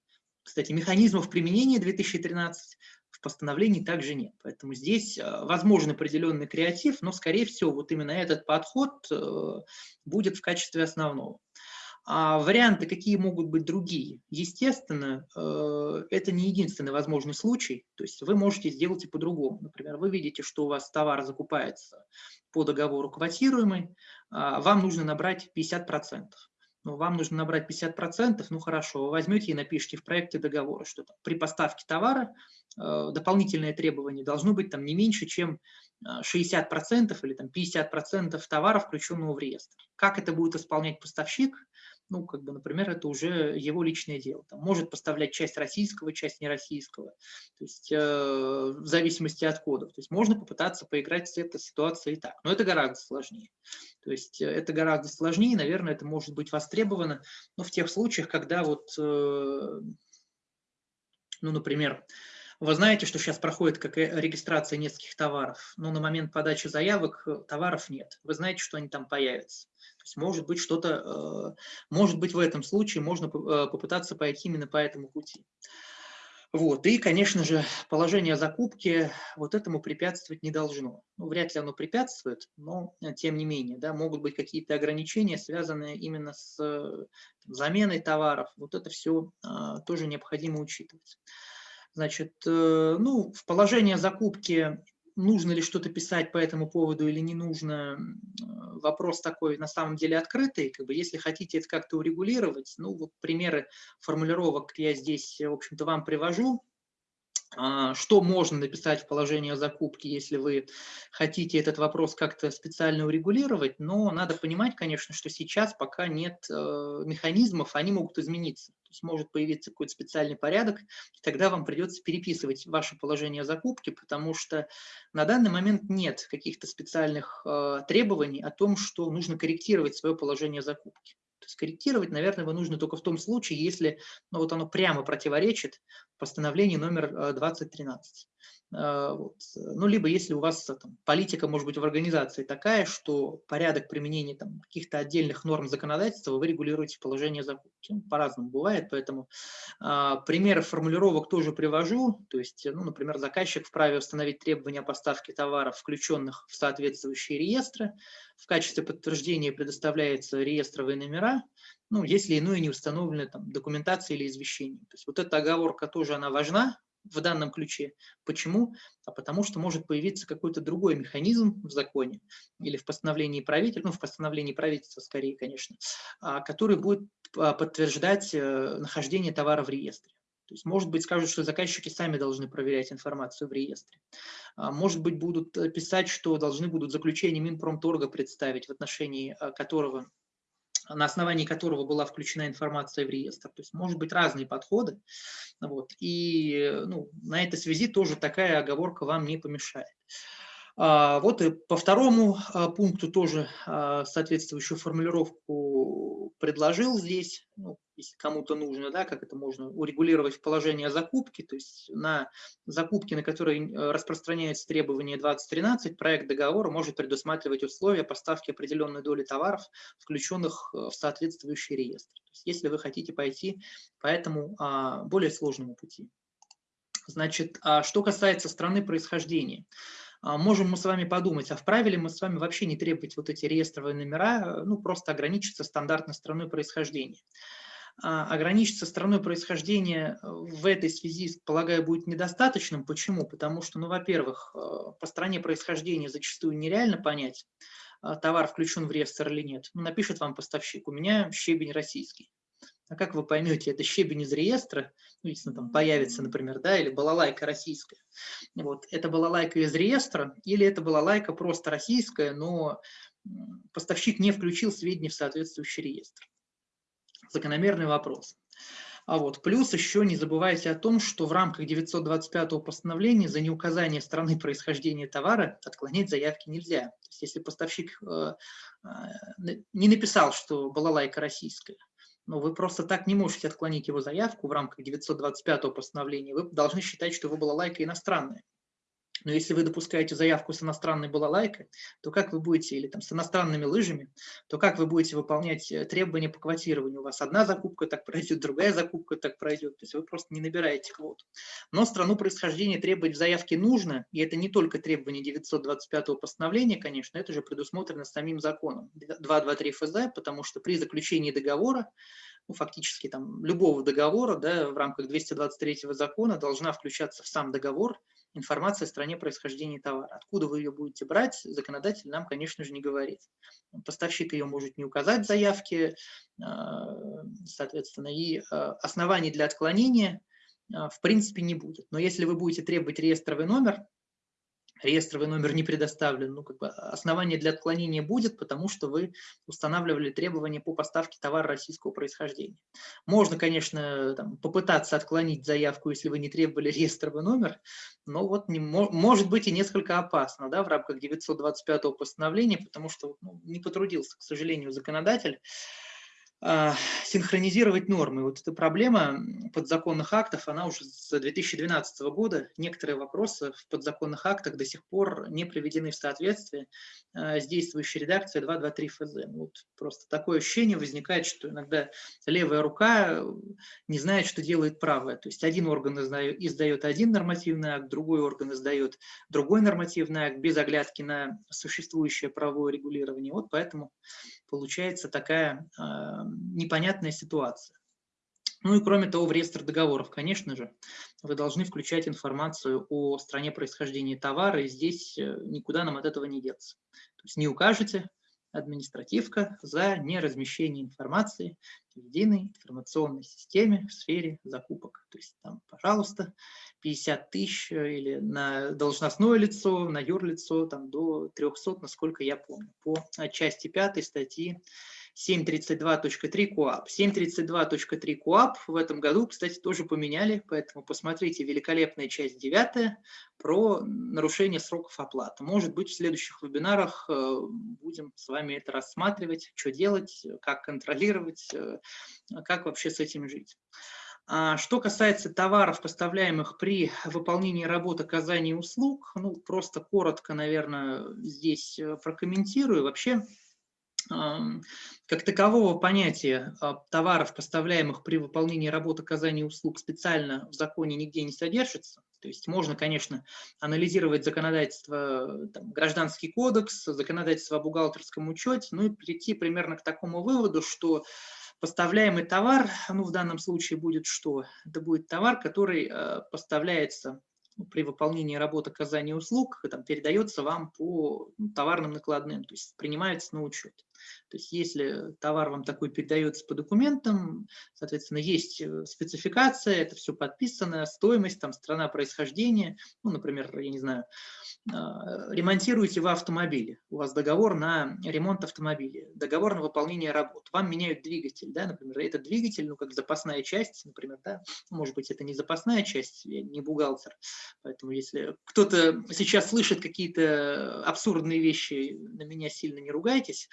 Кстати, механизмов применения 2013 в постановлении также нет. Поэтому здесь э, возможен определенный креатив, но, скорее всего, вот именно этот подход э, будет в качестве основного. А варианты какие могут быть другие? Естественно, э, это не единственный возможный случай. То есть вы можете сделать и по-другому. Например, вы видите, что у вас товар закупается по договору квотируемый, а вам нужно набрать 50% ну, вам нужно набрать 50%, ну хорошо, вы возьмете и напишите в проекте договора, что там, при поставке товара э, дополнительное требование должно быть там не меньше, чем 60% э, или там 50% товара, включенного в реестр. Как это будет исполнять поставщик, ну, как бы, например, это уже его личное дело. Там может поставлять часть российского, часть нероссийского, то есть э, в зависимости от кодов. То есть можно попытаться поиграть с этой ситуацией и так, но это гораздо сложнее. То есть э, это гораздо сложнее, наверное, это может быть востребовано, но в тех случаях, когда вот, э, ну, например, вы знаете, что сейчас проходит как регистрация нескольких товаров, но на момент подачи заявок э, товаров нет. Вы знаете, что они там появятся. Есть может быть что-то, э, может быть в этом случае можно э, попытаться пойти именно по этому пути. Вот. И, конечно же, положение закупки вот этому препятствовать не должно. Ну, вряд ли оно препятствует, но тем не менее, да, могут быть какие-то ограничения, связанные именно с заменой товаров. Вот это все а, тоже необходимо учитывать. Значит, э, ну, в положение закупки нужно ли что-то писать по этому поводу или не нужно, вопрос такой на самом деле открытый. Как бы, если хотите это как-то урегулировать, ну вот примеры формулировок я здесь, в общем-то, вам привожу. А, что можно написать в положении о закупке, если вы хотите этот вопрос как-то специально урегулировать, но надо понимать, конечно, что сейчас пока нет э, механизмов, они могут измениться. То есть может появиться какой-то специальный порядок, и тогда вам придется переписывать ваше положение о закупке, потому что на данный момент нет каких-то специальных э, требований о том, что нужно корректировать свое положение о закупке. То есть корректировать, наверное, его нужно только в том случае, если ну, вот оно прямо противоречит постановлению номер 2013. Э, э, вот. Ну, либо если у вас там, политика, может быть, в организации такая, что порядок применения каких-то отдельных норм законодательства вы регулируете в положении закупки. Ну, По-разному бывает, поэтому а, примеры формулировок тоже привожу. То есть, ну, например, заказчик вправе установить требования о поставке товаров, включенных в соответствующие реестры. В качестве подтверждения предоставляются реестровые номера, ну, если иное не установлено там, документация или извещение. То есть вот эта оговорка тоже она важна, в данном ключе. Почему? А потому что может появиться какой-то другой механизм в законе или в постановлении правительства, ну, в постановлении правительства скорее, конечно, а, который будет а, подтверждать э, нахождение товара в реестре. То есть, может быть, скажут, что заказчики сами должны проверять информацию в реестре. А, может быть, будут э, писать, что должны будут заключение Минпромторга представить, в отношении которого на основании которого была включена информация в реестр. То есть, может быть, разные подходы. Вот, и ну, на этой связи тоже такая оговорка вам не помешает. А, вот и по второму а, пункту тоже а, соответствующую формулировку предложил здесь, ну, если кому-то нужно, да, как это можно урегулировать в положении о закупке, то есть на закупки, на которые э, распространяется требование 2013, проект договора может предусматривать условия поставки определенной доли товаров, включенных э, в соответствующий реестр. То есть если вы хотите пойти по этому более сложному пути. Значит, что касается страны происхождения, можем мы с вами подумать, а вправе ли мы с вами вообще не требовать вот эти реестровые номера, ну просто ограничиться стандартной страной происхождения. А, ограничиться страной происхождения в этой связи, полагаю, будет недостаточным. Почему? Потому что, ну, во-первых, э, по стране происхождения зачастую нереально понять, а, товар включен в реестр или нет. Ну, напишет вам поставщик, у меня щебень российский. А как вы поймете, это щебень из реестра, ну, если там появится, например, да, или балалайка российская. Вот, это балалайка из реестра, или это балалайка просто российская, но поставщик не включил сведения в соответствующий реестр. Закономерный вопрос. А вот, плюс еще не забывайте о том, что в рамках 925 постановления за неуказание страны происхождения товара отклонять заявки нельзя. То есть, если поставщик э, э, не написал, что балалайка российская, но вы просто так не можете отклонить его заявку в рамках 925 постановления. Вы должны считать, что его была лайка иностранная. Но если вы допускаете заявку с иностранной балалайкой, то как вы будете, или там с иностранными лыжами, то как вы будете выполнять э, требования по квотированию? У вас одна закупка так пройдет, другая закупка так пройдет, то есть вы просто не набираете квоту. Но страну происхождения требовать в заявке нужно, и это не только требование 925 постановления, конечно, это же предусмотрено самим законом 223 ФЗ, потому что при заключении договора ну, фактически там, любого договора да, в рамках 223 закона должна включаться в сам договор информация о стране происхождения товара. Откуда вы ее будете брать, законодатель нам, конечно же, не говорит. Поставщик ее может не указать в заявке, а, соответственно, и а, оснований для отклонения а, в принципе не будет. Но если вы будете требовать реестровый номер, реестровый номер не предоставлен, ну, как бы основание для отклонения будет, потому что вы устанавливали требования по поставке товара российского происхождения. Можно, конечно, там, попытаться отклонить заявку, если вы не требовали реестровый номер, но вот не, может быть и несколько опасно да, в рамках 925 постановления, потому что ну, не потрудился, к сожалению, законодатель а, синхронизировать нормы. Вот эта проблема подзаконных актов, она уже с 2012 года. Некоторые вопросы в подзаконных актах до сих пор не приведены в соответствие а, с действующей редакцией 223 ФЗ. Вот просто такое ощущение возникает, что иногда левая рука не знает, что делает правая. То есть один орган издает один нормативный акт, другой орган издает другой нормативный акт без оглядки на существующее правовое регулирование. Вот поэтому получается такая э, непонятная ситуация. Ну и кроме того, в реестр договоров, конечно же, вы должны включать информацию о стране происхождения товара, и здесь э, никуда нам от этого не деться. То есть не укажете, административка за неразмещение информации в единой информационной системе в сфере закупок. То есть там, пожалуйста, 50 тысяч э, или на должностное лицо, на юрлицо там, до 300, насколько я помню, по части 5 статьи 732.3 КОАП. 732.3 КОАП в этом году, кстати, тоже поменяли, поэтому посмотрите великолепная часть 9 про нарушение сроков оплаты. Может быть, в следующих вебинарах э, будем с вами это рассматривать, что делать, как контролировать, э, как вообще с этим жить. А что касается товаров, поставляемых при выполнении работы оказания услуг, ну, просто коротко, наверное, здесь э, прокомментирую. Вообще, как такового понятия а, товаров, поставляемых при выполнении работы оказания услуг, специально в законе нигде не содержится. То есть можно, конечно, анализировать законодательство, там, гражданский кодекс, законодательство о бухгалтерском учете, ну и прийти примерно к такому выводу, что поставляемый товар, ну в данном случае будет что? Это будет товар, который э, поставляется при выполнении работы оказания услуг, там, передается вам по ну, товарным накладным, то есть принимается на учет. То есть если товар вам такой передается по документам, соответственно, есть э, спецификация, это все подписано, стоимость, там, страна происхождения, ну, например, я не знаю, а, ремонтируете вы автомобиль, у вас договор на ремонт автомобиля, договор на выполнение работ, вам меняют двигатель, да, например, этот двигатель, ну, как запасная часть, например, да, может быть, это не запасная часть, я не бухгалтер, поэтому если кто-то сейчас слышит какие-то абсурдные вещи, на меня сильно не ругайтесь,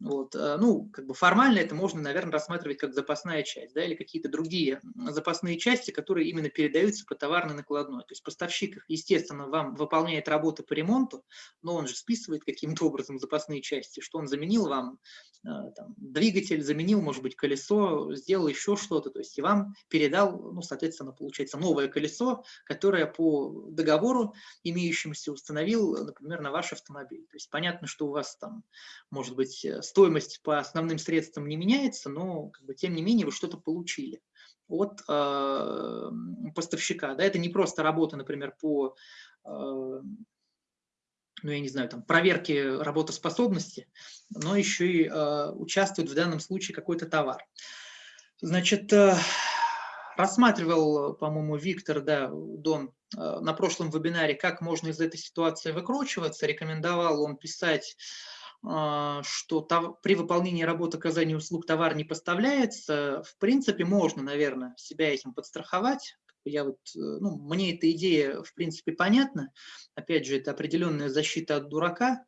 вот. Э, ну, как бы формально это можно, наверное, рассматривать как запасная часть, да, или какие-то другие запасные части, которые именно передаются по товарной накладной. То есть поставщик, естественно, вам выполняет работы по ремонту, но он же списывает каким-то образом запасные части, что он заменил вам э, там, двигатель, заменил, может быть, колесо, сделал еще что-то, то есть и вам передал, ну, соответственно, получается новое колесо, которое по договору имеющемуся установил, например, на ваш автомобиль. То есть понятно, что у вас там, может быть, стоимость по основным средствам не меняется, но как бы, тем не менее вы что-то получили от э, поставщика. Да? Это не просто работа, например, по э, ну, я не знаю, там, проверке работоспособности, но еще и э, участвует в данном случае какой-то товар. Значит, э, рассматривал, по-моему, Виктор, да, Дон, э, на прошлом вебинаре, как можно из этой ситуации выкручиваться. Рекомендовал он писать что при выполнении работы оказания услуг товар не поставляется, в принципе, можно, наверное, себя этим подстраховать. Я вот, э, ну, мне эта идея, в принципе, понятна. Опять же, это определенная защита от дурака, а,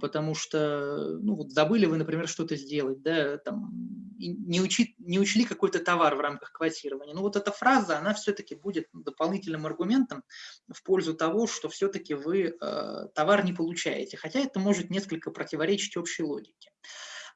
потому что, ну, вот забыли вы, например, что-то сделать, да, там, не, учи, не учли какой-то товар в рамках квотирования. Ну, вот эта фраза, она все-таки будет дополнительным аргументом в пользу того, что все-таки вы э, товар не получаете, хотя это может несколько противоречить общей логике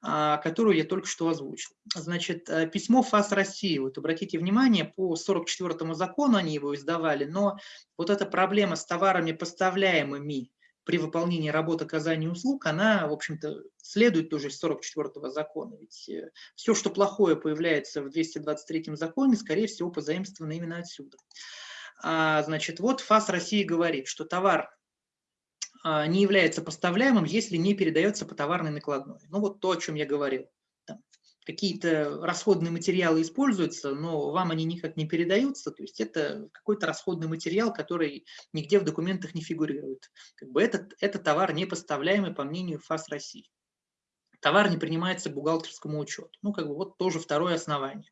а, которую я только что озвучил. Значит, э, письмо ФАС России, вот обратите внимание, по 44 закону они его издавали, но вот эта проблема с товарами, поставляемыми при выполнении работы оказания услуг, она, в общем-то, следует тоже из 44-го закона. Ведь э, все, что плохое появляется в 223-м законе, скорее всего, позаимствовано именно отсюда. А, значит, вот ФАС России говорит, что товар а, не является поставляемым, если не передается по товарной накладной. Ну вот то, о чем я говорил какие-то расходные материалы используются, но вам они никак не передаются, то есть это какой-то расходный материал, который нигде в документах не фигурирует. Как бы этот, это товар не поставляемый по мнению ФАС России. Товар не принимается к бухгалтерскому учету. Ну, как бы вот тоже второе основание.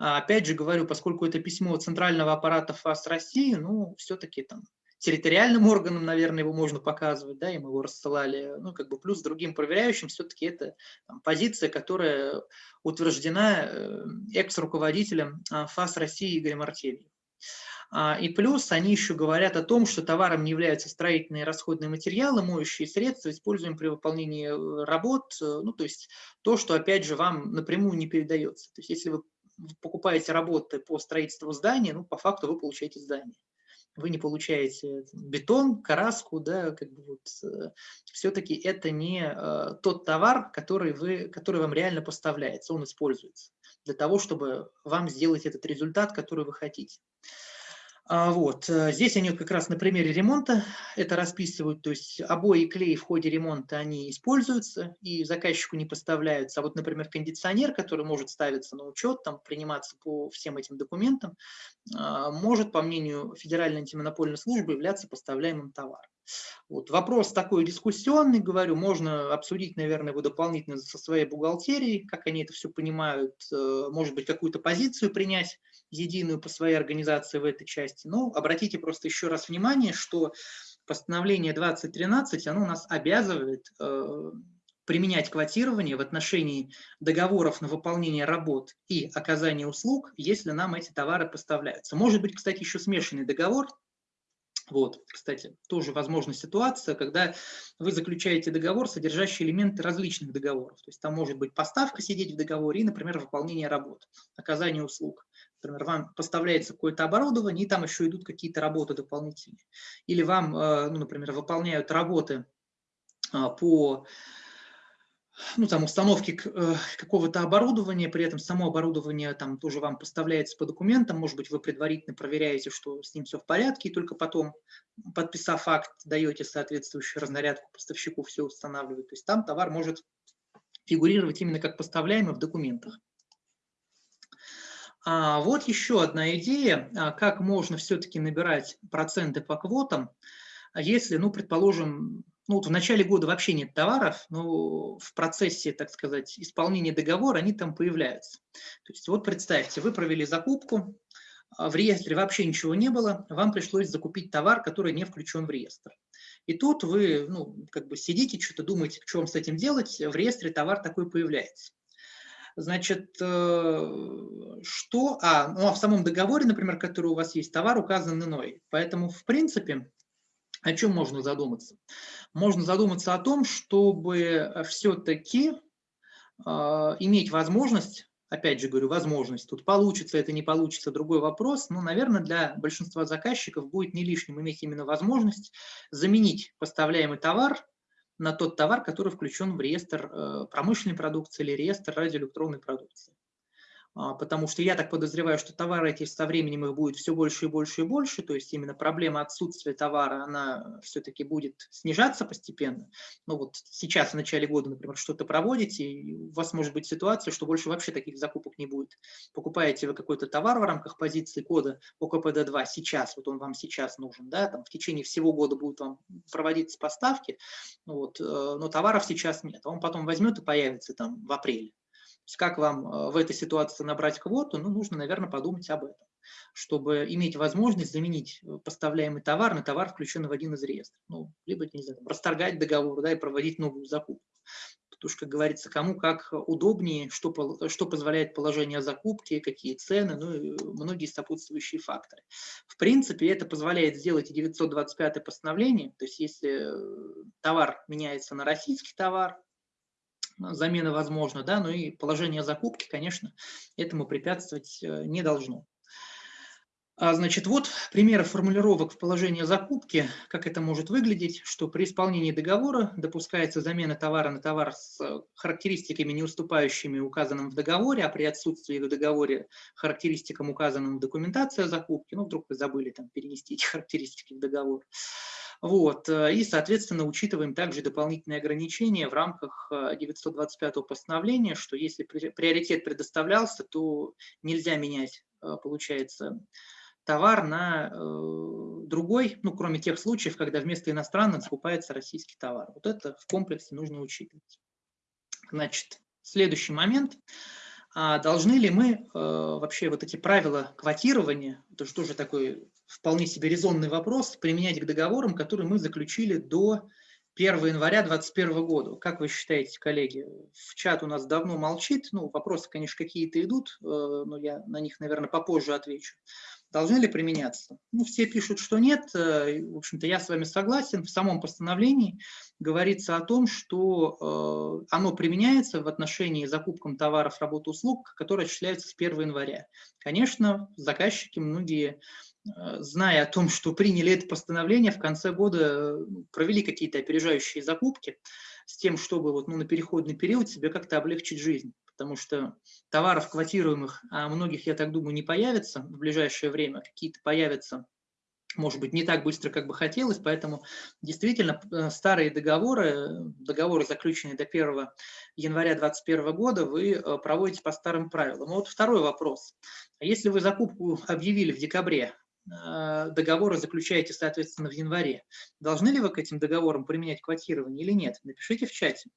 А опять же говорю, поскольку это письмо центрального аппарата ФАС России, ну, все-таки там территориальным органам, наверное, его можно показывать, да, и мы его рассылали, ну, как бы плюс другим проверяющим, все-таки это там, позиция, которая утверждена э, экс-руководителем а, ФАС России Игорем Артельевым. А, и плюс они еще говорят о том, что товаром не являются строительные расходные материалы, моющие средства, используемые при выполнении э, работ, э, ну, то есть то, что, опять же, вам напрямую не передается. То есть если вы покупаете работы по строительству здания, ну, по факту вы получаете здание вы не получаете бетон, краску, да, как бы вот, э, все-таки это не э, тот товар, который, вы, который вам реально поставляется, он используется для того, чтобы вам сделать этот результат, который вы хотите. А, вот. Э, здесь они как раз на примере ремонта это расписывают, то есть обои и клей в ходе ремонта они используются и заказчику не поставляются. А вот, например, кондиционер, который может ставиться на учет, там, приниматься по всем этим документам, а, может, по мнению Федеральной антимонопольной службы, являться поставляемым товаром. Вот. Вопрос такой дискуссионный, говорю, можно обсудить, наверное, его дополнительно со своей бухгалтерией, как они это все понимают, э, может быть, какую-то позицию принять единую по своей организации в этой части. Но обратите просто еще раз внимание, что постановление 2013, оно нас обязывает э, применять квотирование в отношении договоров на выполнение работ и оказание услуг, если нам эти товары поставляются. Может быть, кстати, еще смешанный договор, вот, кстати, тоже возможна ситуация, когда вы заключаете договор, содержащий элементы различных договоров. То есть там может быть поставка сидеть в договоре и, например, выполнение работ, оказание услуг. Например, вам поставляется какое-то оборудование, и там еще идут какие-то работы дополнительные. Или вам, э, ну, например, выполняют работы а, по ну, там, установки э, какого-то оборудования, при этом само оборудование там тоже вам поставляется по документам, может быть, вы предварительно проверяете, что с ним все в порядке, и только потом, подписав акт, даете соответствующую разнарядку поставщику, все устанавливает. То есть там товар может фигурировать именно как поставляемый в документах. А вот еще одна идея, а, как можно все-таки набирать проценты по квотам, если, ну, предположим, ну, вот в начале года вообще нет товаров, но в процессе, так сказать, исполнения договора они там появляются. То есть вот представьте, вы провели закупку, а в реестре вообще ничего не было, вам пришлось закупить товар, который не включен в реестр. И тут вы ну, как бы сидите, что-то думаете, что вам с этим делать, в реестре товар такой появляется. Значит, э, что... А, ну, а в самом договоре, например, который у вас есть, товар указан иной. Поэтому, в принципе, о чем можно задуматься? Можно задуматься о том, чтобы все-таки э, иметь возможность, опять же говорю, возможность, тут получится это, не получится, другой вопрос, но, наверное, для большинства заказчиков будет не лишним иметь именно возможность заменить поставляемый товар на тот товар, который включен в реестр э, промышленной продукции или реестр радиоэлектронной продукции. А, потому что я так подозреваю, что товары эти со временем их будет все больше и больше и больше, то есть именно проблема отсутствия товара, она все-таки будет снижаться постепенно. Ну вот сейчас, в начале года, например, что-то проводите, и у вас может быть ситуация, что больше вообще таких закупок не будет. Покупаете вы какой-то товар в рамках позиции кода ОКПД-2 сейчас, вот он вам сейчас нужен, да, там в течение всего года будут вам проводиться поставки, вот, э, но товаров сейчас нет, он потом возьмет и появится там в апреле есть как вам э, в этой ситуации набрать квоту, ну, нужно, наверное, подумать об этом, чтобы иметь возможность заменить э, поставляемый товар на товар, включенный в один из реестров. Ну, либо, не знаю, расторгать договор, да, и проводить новую закупку. Потому что, как говорится, кому как удобнее, что, что позволяет положение закупки, какие цены, ну и многие сопутствующие факторы. В принципе, это позволяет сделать и 925 постановление, то есть если э, товар меняется на российский товар, замена возможна, да, но и положение закупки, конечно, этому препятствовать э, не должно. А, значит, вот примеры формулировок в положении закупки, как это может выглядеть, что при исполнении договора допускается замена товара на товар с характеристиками, не уступающими указанным в договоре, а при отсутствии в договоре характеристикам, указанным в документации о закупке, ну, вдруг вы забыли там перенести эти характеристики в договор, Вот. И, соответственно, учитываем также дополнительные ограничения в рамках 925 постановления, что если приоритет предоставлялся, то нельзя менять, получается, товар на э, другой, ну, кроме тех случаев, когда вместо иностранного закупается российский товар. Вот это в комплексе нужно учитывать. Значит, следующий момент. А должны ли мы э, вообще вот эти правила квотирования, это же тоже такой вполне себе резонный вопрос, применять к договорам, которые мы заключили до 1 января 2021 года. Как вы считаете, коллеги? В чат у нас давно молчит, ну, вопросы, конечно, какие-то идут, э, но я на них, наверное, попозже отвечу должны ли применяться? Ну, все пишут, что нет. Э, в общем-то, я с вами согласен. В самом постановлении говорится о том, что э, оно применяется в отношении закупкам товаров, работ, услуг, которые осуществляются с 1 января. Конечно, заказчики многие зная о том, что приняли это постановление, в конце года провели какие-то опережающие закупки с тем, чтобы вот, ну, на переходный период себе как-то облегчить жизнь потому что товаров квотируемых, а многих, я так думаю, не появится в ближайшее время, какие-то появятся может быть, не так быстро, как бы хотелось, поэтому действительно э, старые договоры, договоры, заключенные до 1 января 2021 года, вы э, проводите по старым правилам. Вот второй вопрос. Если вы закупку объявили в декабре, э, договоры заключаете, соответственно, в январе, должны ли вы к этим договорам применять квотирование или нет? Напишите в чате.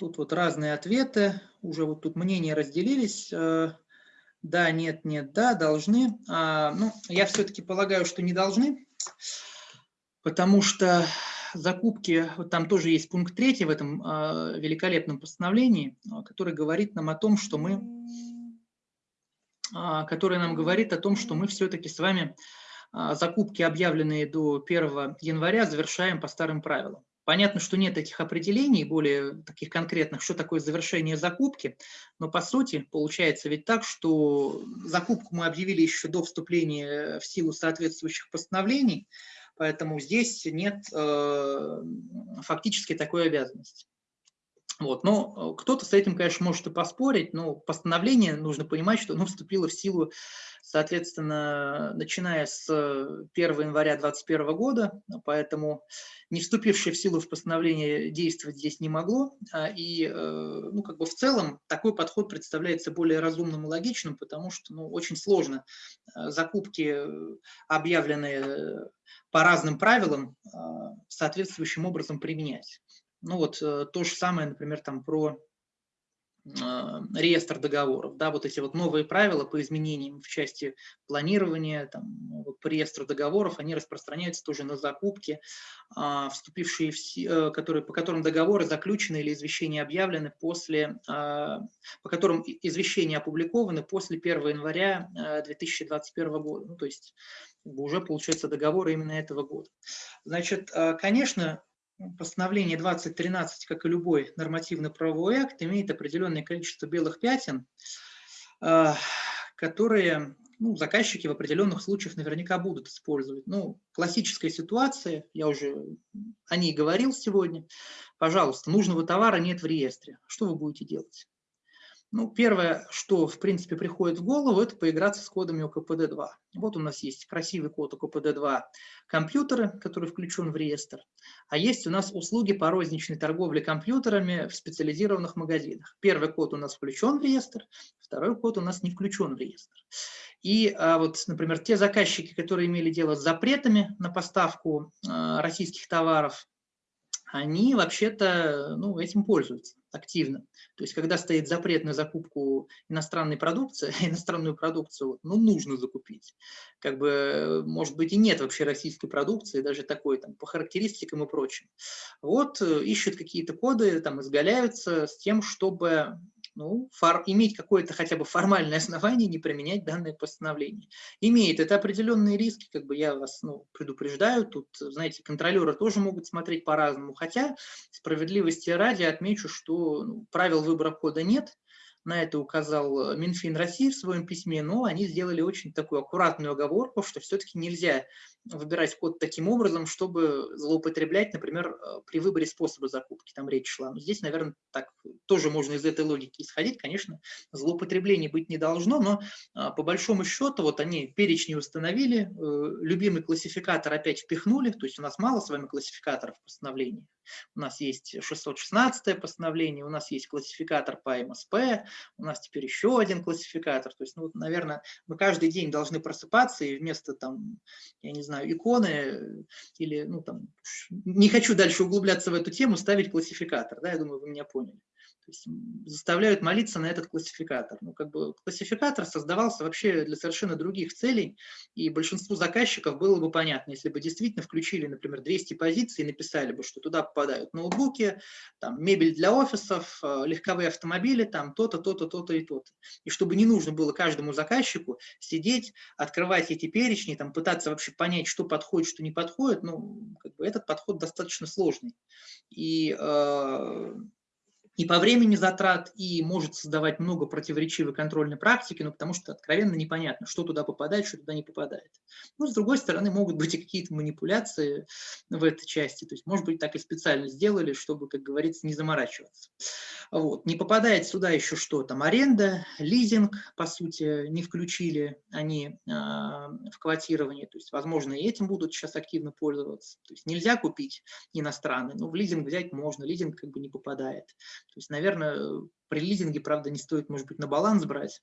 Тут вот разные ответы, уже вот тут мнения разделились. Э, да, нет, нет, да, должны. А, ну, я все-таки полагаю, что не должны, потому что закупки, вот там тоже есть пункт третий в этом а, великолепном постановлении, а, который говорит нам о том, что мы, который нам говорит о том, что мы все-таки с вами закупки, объявленные до 1 января, завершаем по старым правилам. Понятно, что нет этих определений, более таких конкретных, что такое завершение закупки, но по сути получается ведь так, что закупку мы объявили еще до вступления в силу соответствующих постановлений, поэтому здесь нет э, фактически такой обязанности. Вот. Но э, кто-то с этим, конечно, может и поспорить, но постановление, нужно понимать, что оно вступило в силу, соответственно, начиная с 1 января 2021 года, поэтому не вступившее в силу в постановление действовать здесь не могло. А, и э, ну, как бы в целом такой подход представляется более разумным и логичным, потому что ну, очень сложно э, закупки, объявленные по разным правилам, соответствующим образом применять. Ну вот э, то же самое, например, там про а, реестр договоров, да, вот эти вот новые правила по изменениям в части планирования, там, по реестру договоров, они распространяются тоже на закупки, а, вступившие в, э, которые, по которым договоры заключены или извещения объявлены после, а, по которым извещения опубликованы после 1 января 2021 года, ну, то есть уже получается договоры именно этого года. Значит, конечно, постановление 2013, как и любой нормативно-правовой акт, имеет определенное количество белых пятен, а, которые ну, заказчики в определенных случаях наверняка будут использовать. Ну, классическая ситуация, я уже о ней говорил сегодня. Пожалуйста, нужного товара нет в реестре. Что вы будете делать? Ну, первое, что, в принципе, приходит в голову, это поиграться с кодами ОКПД-2. Вот у нас есть красивый код ОКПД-2 компьютеры, который включен в реестр, а есть у нас услуги по розничной торговле компьютерами в специализированных магазинах. Первый код у нас включен в реестр, второй код у нас не включен в реестр. И а, вот, например, те заказчики, которые имели дело с запретами на поставку а, российских товаров, они вообще-то ну, этим пользуются активно. То есть, когда стоит запрет на закупку иностранной продукции, иностранную продукцию ну, нужно закупить. Как бы, может быть, и нет вообще российской продукции, даже такой там по характеристикам и прочим. Вот э, ищут какие-то коды, там изгаляются с тем, чтобы ну, фор, иметь какое-то хотя бы формальное основание не применять данное постановление. Имеет это определенные риски, как бы я вас ну, предупреждаю, тут, знаете, контролеры тоже могут смотреть по-разному, хотя справедливости ради отмечу, что ну, правил выбора кода нет, на это указал Минфин России в своем письме, но они сделали очень такую аккуратную оговорку, что все-таки нельзя выбирать код таким образом, чтобы злоупотреблять, например, э, при выборе способа закупки, там речь шла. Но здесь, наверное, так тоже можно из этой логики исходить. Конечно, злоупотреблений быть не должно, но а, по большому счету вот они перечни установили, э, любимый классификатор опять впихнули, то есть у нас мало с вами классификаторов в постановлении. У нас есть 616 постановление, у нас есть классификатор по МСП, у нас теперь еще один классификатор. То есть, ну, наверное, мы каждый день должны просыпаться и вместо, там, я не знаю, иконы или, ну, там, не хочу дальше углубляться в эту тему, ставить классификатор. Да, я думаю, вы меня поняли есть заставляют молиться на этот классификатор. Ну, как бы классификатор создавался вообще для совершенно других целей, и большинству заказчиков было бы понятно, если бы действительно включили, например, 200 позиций и написали бы, что туда попадают ноутбуки, там, мебель для офисов, э, легковые автомобили, там то-то, то-то, то-то и то-то. И чтобы не нужно было каждому заказчику сидеть, открывать эти перечни, там, пытаться вообще понять, что подходит, что не подходит, ну, как бы этот подход достаточно сложный. И э, и по времени затрат, и может создавать много противоречивой контрольной практики, ну, потому что откровенно непонятно, что туда попадает, что туда не попадает. Но, с другой стороны, могут быть и какие-то манипуляции в этой части. То есть, может быть, так и специально сделали, чтобы, как говорится, не заморачиваться. Вот. Не попадает сюда еще что? Там аренда, лизинг, по сути, не включили они э, в квотирование. То есть, возможно, и этим будут сейчас активно пользоваться. То есть, нельзя купить иностранный, но в лизинг взять можно, лизинг как бы не попадает. То есть, наверное, при лизинге, правда, не стоит, может быть, на баланс брать,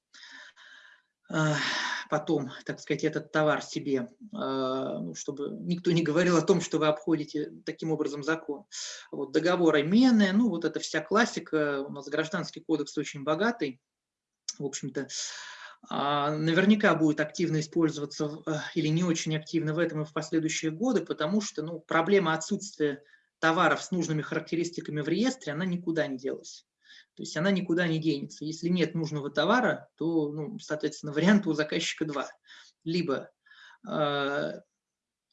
потом, так сказать, этот товар себе, ну, чтобы никто не говорил о том, что вы обходите таким образом закон. Вот договоры мены, ну вот это вся классика, у нас гражданский кодекс очень богатый, в общем-то, а, наверняка будет активно использоваться или не очень активно в этом и в последующие годы, потому что ну, проблема отсутствия товаров с нужными характеристиками в реестре, она никуда не делась. То есть она никуда не денется. Если нет нужного товара, то, ну, соответственно, вариант у заказчика два. Либо э,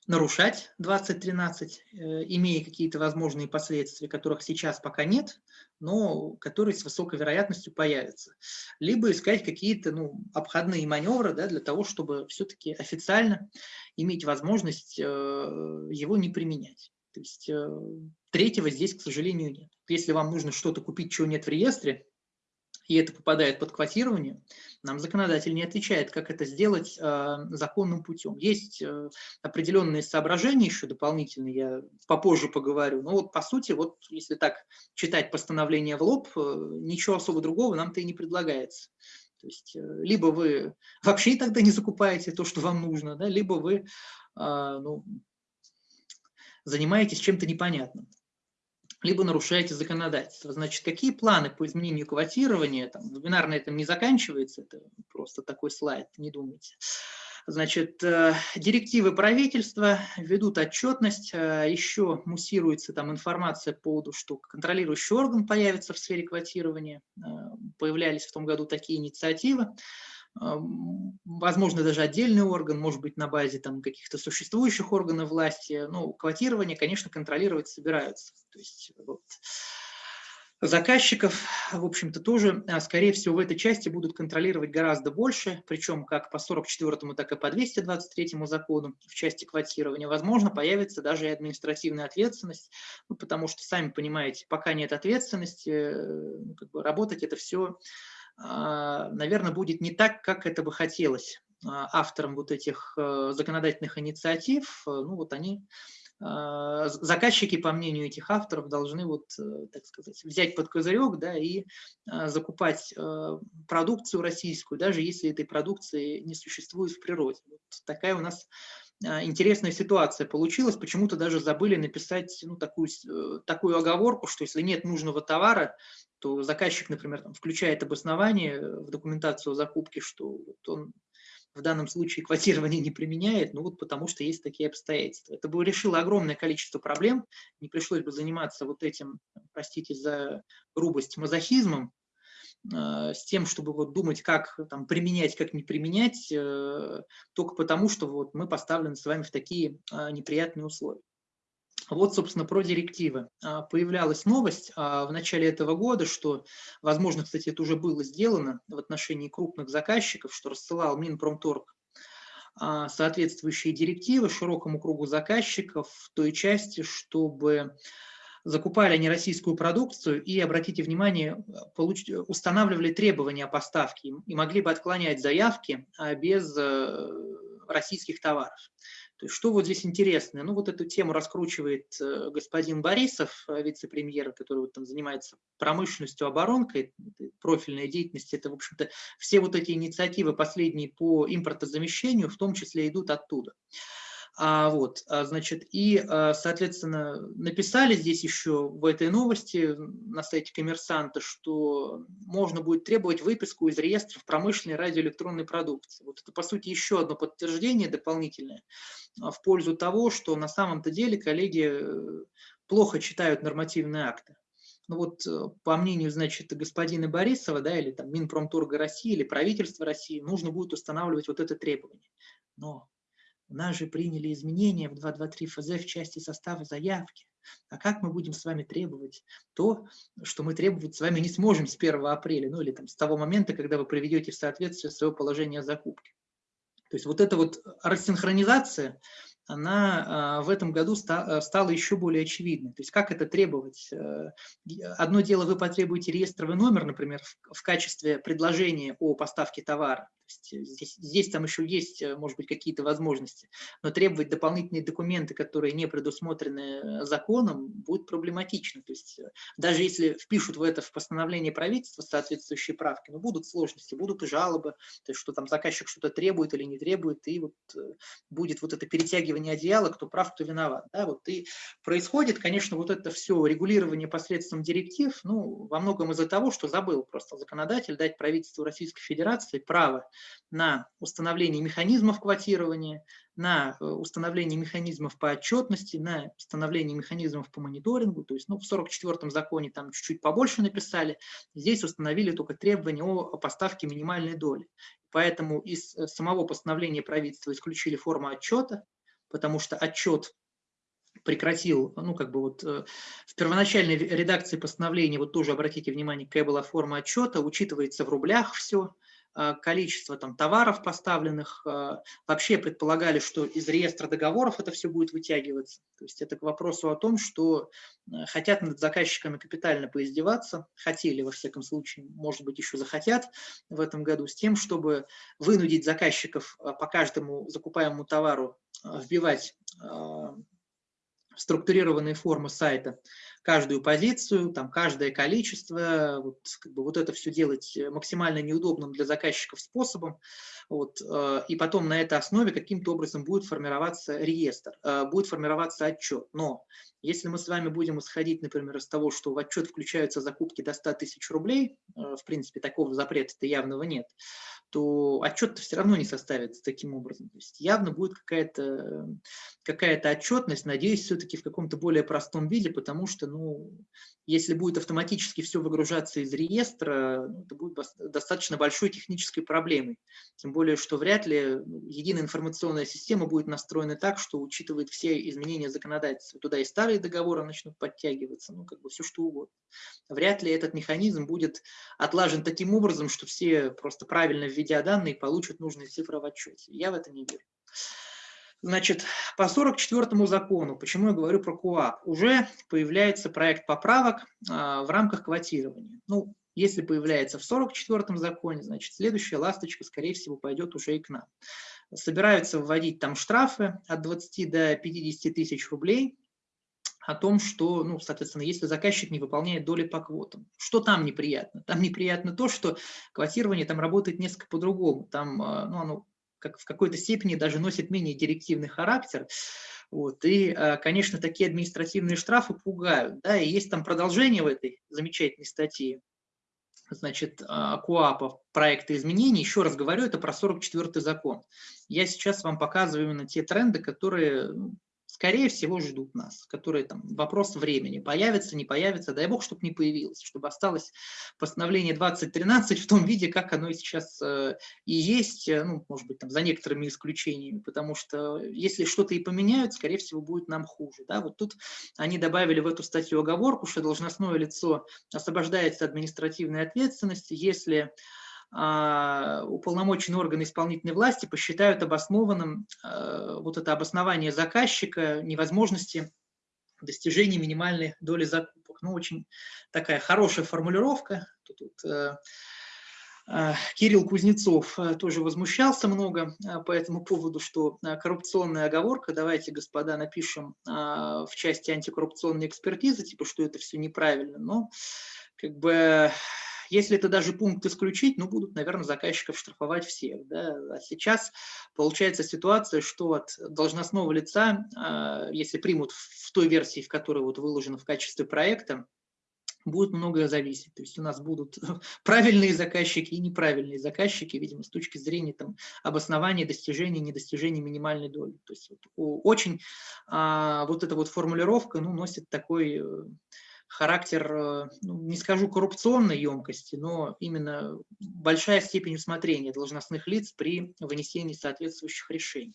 нарушать 2013, э, имея какие-то возможные последствия, которых сейчас пока нет, но которые с высокой вероятностью появятся. Либо искать какие-то ну, обходные маневры да, для того, чтобы все-таки официально иметь возможность э, его не применять. То есть э, третьего здесь, к сожалению, нет. Если вам нужно что-то купить, чего нет в реестре, и это попадает под квотирование, нам законодатель не отвечает, как это сделать э, законным путем. Есть э, определенные соображения еще дополнительные, я попозже поговорю. Но вот по сути, вот если так читать постановление в лоб, э, ничего особо другого нам-то и не предлагается. То есть либо вы вообще тогда не закупаете то, что вам нужно, да, либо вы э, ну, занимаетесь чем-то непонятным, либо нарушаете законодательство. Значит, какие планы по изменению квотирования? Там, вебинар на этом не заканчивается, это просто такой слайд, не думайте. Значит, э, директивы правительства ведут отчетность, э, еще муссируется там информация по поводу, что контролирующий орган появится в сфере квотирования. Э, появлялись в том году такие инициативы возможно, даже отдельный орган, может быть, на базе там каких-то существующих органов власти. Ну, квотирование, конечно, контролировать собираются. То есть вот, заказчиков, в общем-то, тоже, а, скорее всего, в этой части будут контролировать гораздо больше, причем как по 44 так и по 223 закону в части квотирования. Возможно, появится даже и административная ответственность, ну, потому что, сами понимаете, пока нет ответственности, э, ну, как бы работать это все а, наверное, будет не так, как это бы хотелось а, авторам вот этих э, законодательных инициатив. Э, ну вот они, а, заказчики, по мнению этих авторов, должны вот, э, так сказать, взять под козырек да, и закупать продукцию российскую, даже если этой продукции не существует в природе. Вот такая у нас интересная ситуация получилась. Почему-то даже забыли написать ну, такую, такую оговорку, что если нет нужного товара, то заказчик, например, там, включает обоснование в документацию закупки, что вот он в данном случае квотирование не применяет, ну вот потому что есть такие обстоятельства. Это бы решило огромное количество проблем, не пришлось бы заниматься вот этим, простите за грубость, мазохизмом, э, с тем, чтобы вот думать, как там, применять, как не применять, э, только потому, что вот мы поставлены с вами в такие э, неприятные условия. Вот, собственно, про директивы. А, появлялась новость а, в начале этого года, что, возможно, кстати, это уже было сделано в отношении крупных заказчиков, что рассылал Минпромторг а, соответствующие директивы широкому кругу заказчиков в той части, чтобы закупали они российскую продукцию и, обратите внимание, получ... устанавливали требования о поставке и могли бы отклонять заявки без э, российских товаров. То есть что вот здесь интересно? Ну вот эту тему раскручивает э, господин Борисов, э, вице-премьер, который вот там занимается промышленностью, оборонкой, профильная деятельность. Это, в общем-то, все вот эти инициативы последние по импортозамещению в том числе идут оттуда. А, вот, а, значит, и, а, соответственно, написали здесь еще в этой новости на сайте коммерсанта, что можно будет требовать выписку из реестров промышленной радиоэлектронной продукции. Вот это, по сути, еще одно подтверждение дополнительное а, в пользу того, что на самом-то деле коллеги э, плохо читают нормативные акты. Ну вот, э, по мнению, значит, господина Борисова, да, или там Минпромторга России, или правительства России, нужно будет устанавливать вот это требование. Но нас же приняли изменения в 223 ФЗ в части состава заявки. А как мы будем с вами требовать то, что мы требовать с вами не сможем с 1 апреля, ну или там с того момента, когда вы приведете в соответствие свое положение о закупке. То есть вот эта вот рассинхронизация, она а, в этом году э, стала еще более очевидной. То есть как это требовать? Э, одно дело, вы потребуете реестровый номер, например, в качестве предложения о поставке товара. Э, здесь, здесь там еще есть, э, может быть, какие-то возможности, но требовать дополнительные документы, которые не предусмотрены э, законом, будет проблематично. То есть даже если впишут в это в постановление правительства соответствующие правки, но будут сложности, будут и жалобы, то есть что там заказчик что-то требует или не требует, и вот будет вот это перетягивание одеяла, кто прав, кто виноват. Да? Вот и происходит, конечно, вот это все регулирование посредством директив, ну, во многом из-за того, что забыл просто законодатель дать правительству Российской Федерации право на установление механизмов квотирования, на э, установление механизмов по отчетности, на установление механизмов по мониторингу. То есть ну, в 44-м законе там чуть-чуть побольше написали, здесь установили только требования о поставке минимальной доли. Поэтому из э, самого постановления правительства исключили форму отчета, потому что отчет прекратил, ну, как бы вот э, в первоначальной редакции постановления, вот тоже обратите внимание, какая была форма отчета, учитывается в рублях все, количество там, товаров поставленных. Э, вообще предполагали, что из реестра договоров это все будет вытягиваться. То есть это к вопросу о том, что э, хотят над заказчиками капитально поиздеваться, хотели во всяком случае, может быть, еще захотят в этом году, с тем, чтобы вынудить заказчиков по каждому закупаемому товару вбивать структурированные формы сайта каждую позицию, там, каждое количество, вот, как бы, вот это все делать максимально неудобным для заказчиков способом, вот, э, и потом на этой основе каким-то образом будет формироваться реестр, э, будет формироваться отчет. Но если мы с вами будем исходить, например, из того, что в отчет включаются закупки до 100 тысяч рублей, э, в принципе, такого запрета-то явного нет, то отчет все равно не составится таким образом. То есть явно будет какая-то какая, -то, отчетность, надеюсь, все-таки в каком-то более простом виде, потому что, ну, если будет автоматически все выгружаться из реестра, ну, это будет достаточно большой технической проблемой. Тем более, что вряд ли ну, единая информационная система будет настроена так, что учитывает все изменения законодательства. Туда и старые договоры начнут подтягиваться, ну, как бы все что угодно. Вряд ли этот механизм будет отлажен таким образом, что все просто правильно введут введя данные, получат нужные цифры в отчете. Я в это не верю. Значит, по 44 закону, почему я говорю про КУАП, уже появляется проект поправок а, в рамках квотирования. Ну, если появляется в 44 законе, значит, следующая ласточка, скорее всего, пойдет уже и к нам. Собираются вводить там штрафы от 20 до 50 тысяч рублей о том, что, ну, соответственно, если заказчик не выполняет доли по квотам. Что там неприятно? Там неприятно то, что квотирование там работает несколько по-другому. Там, а, ну, оно как в какой-то степени даже носит менее директивный характер. Вот. И, а, конечно, такие административные штрафы пугают. Да? И есть там продолжение в этой замечательной статье значит, а, КУАПа проекта изменений. Еще раз говорю, это про 44 закон. Я сейчас вам показываю именно те тренды, которые ну, скорее всего, ждут нас, которые там вопрос времени, появится, не появится, дай бог, чтобы не появилось, чтобы осталось постановление 2013 в том виде, как оно сейчас э, и есть, э, ну, может быть, там, за некоторыми исключениями, потому что если что-то и поменяют, скорее всего, будет нам хуже. Да? Вот тут они добавили в эту статью оговорку, что должностное лицо освобождается административной ответственности, если уполномоченные органы исполнительной власти посчитают обоснованным а, вот это обоснование заказчика невозможности достижения минимальной доли закупок. Ну, очень такая хорошая формулировка. Тут, тут э, Кирилл Кузнецов тоже возмущался много по этому поводу, что коррупционная оговорка, давайте, господа, напишем в части антикоррупционной экспертизы, типа, что это все неправильно, но как бы если это даже пункт исключить, ну, будут, наверное, заказчиков штрафовать всех. Да? А сейчас получается ситуация, что от должностного лица, а, если примут в той версии, в которой вот выложено в качестве проекта, будет многое зависеть. То есть у нас будут правильные заказчики и неправильные заказчики, видимо, с точки зрения там, обоснования достижения, недостижения минимальной доли. То есть вот, очень а, вот эта вот формулировка ну, носит такой э, характер, э, ну, не скажу коррупционной емкости, но именно большая степень усмотрения должностных лиц при вынесении соответствующих решений.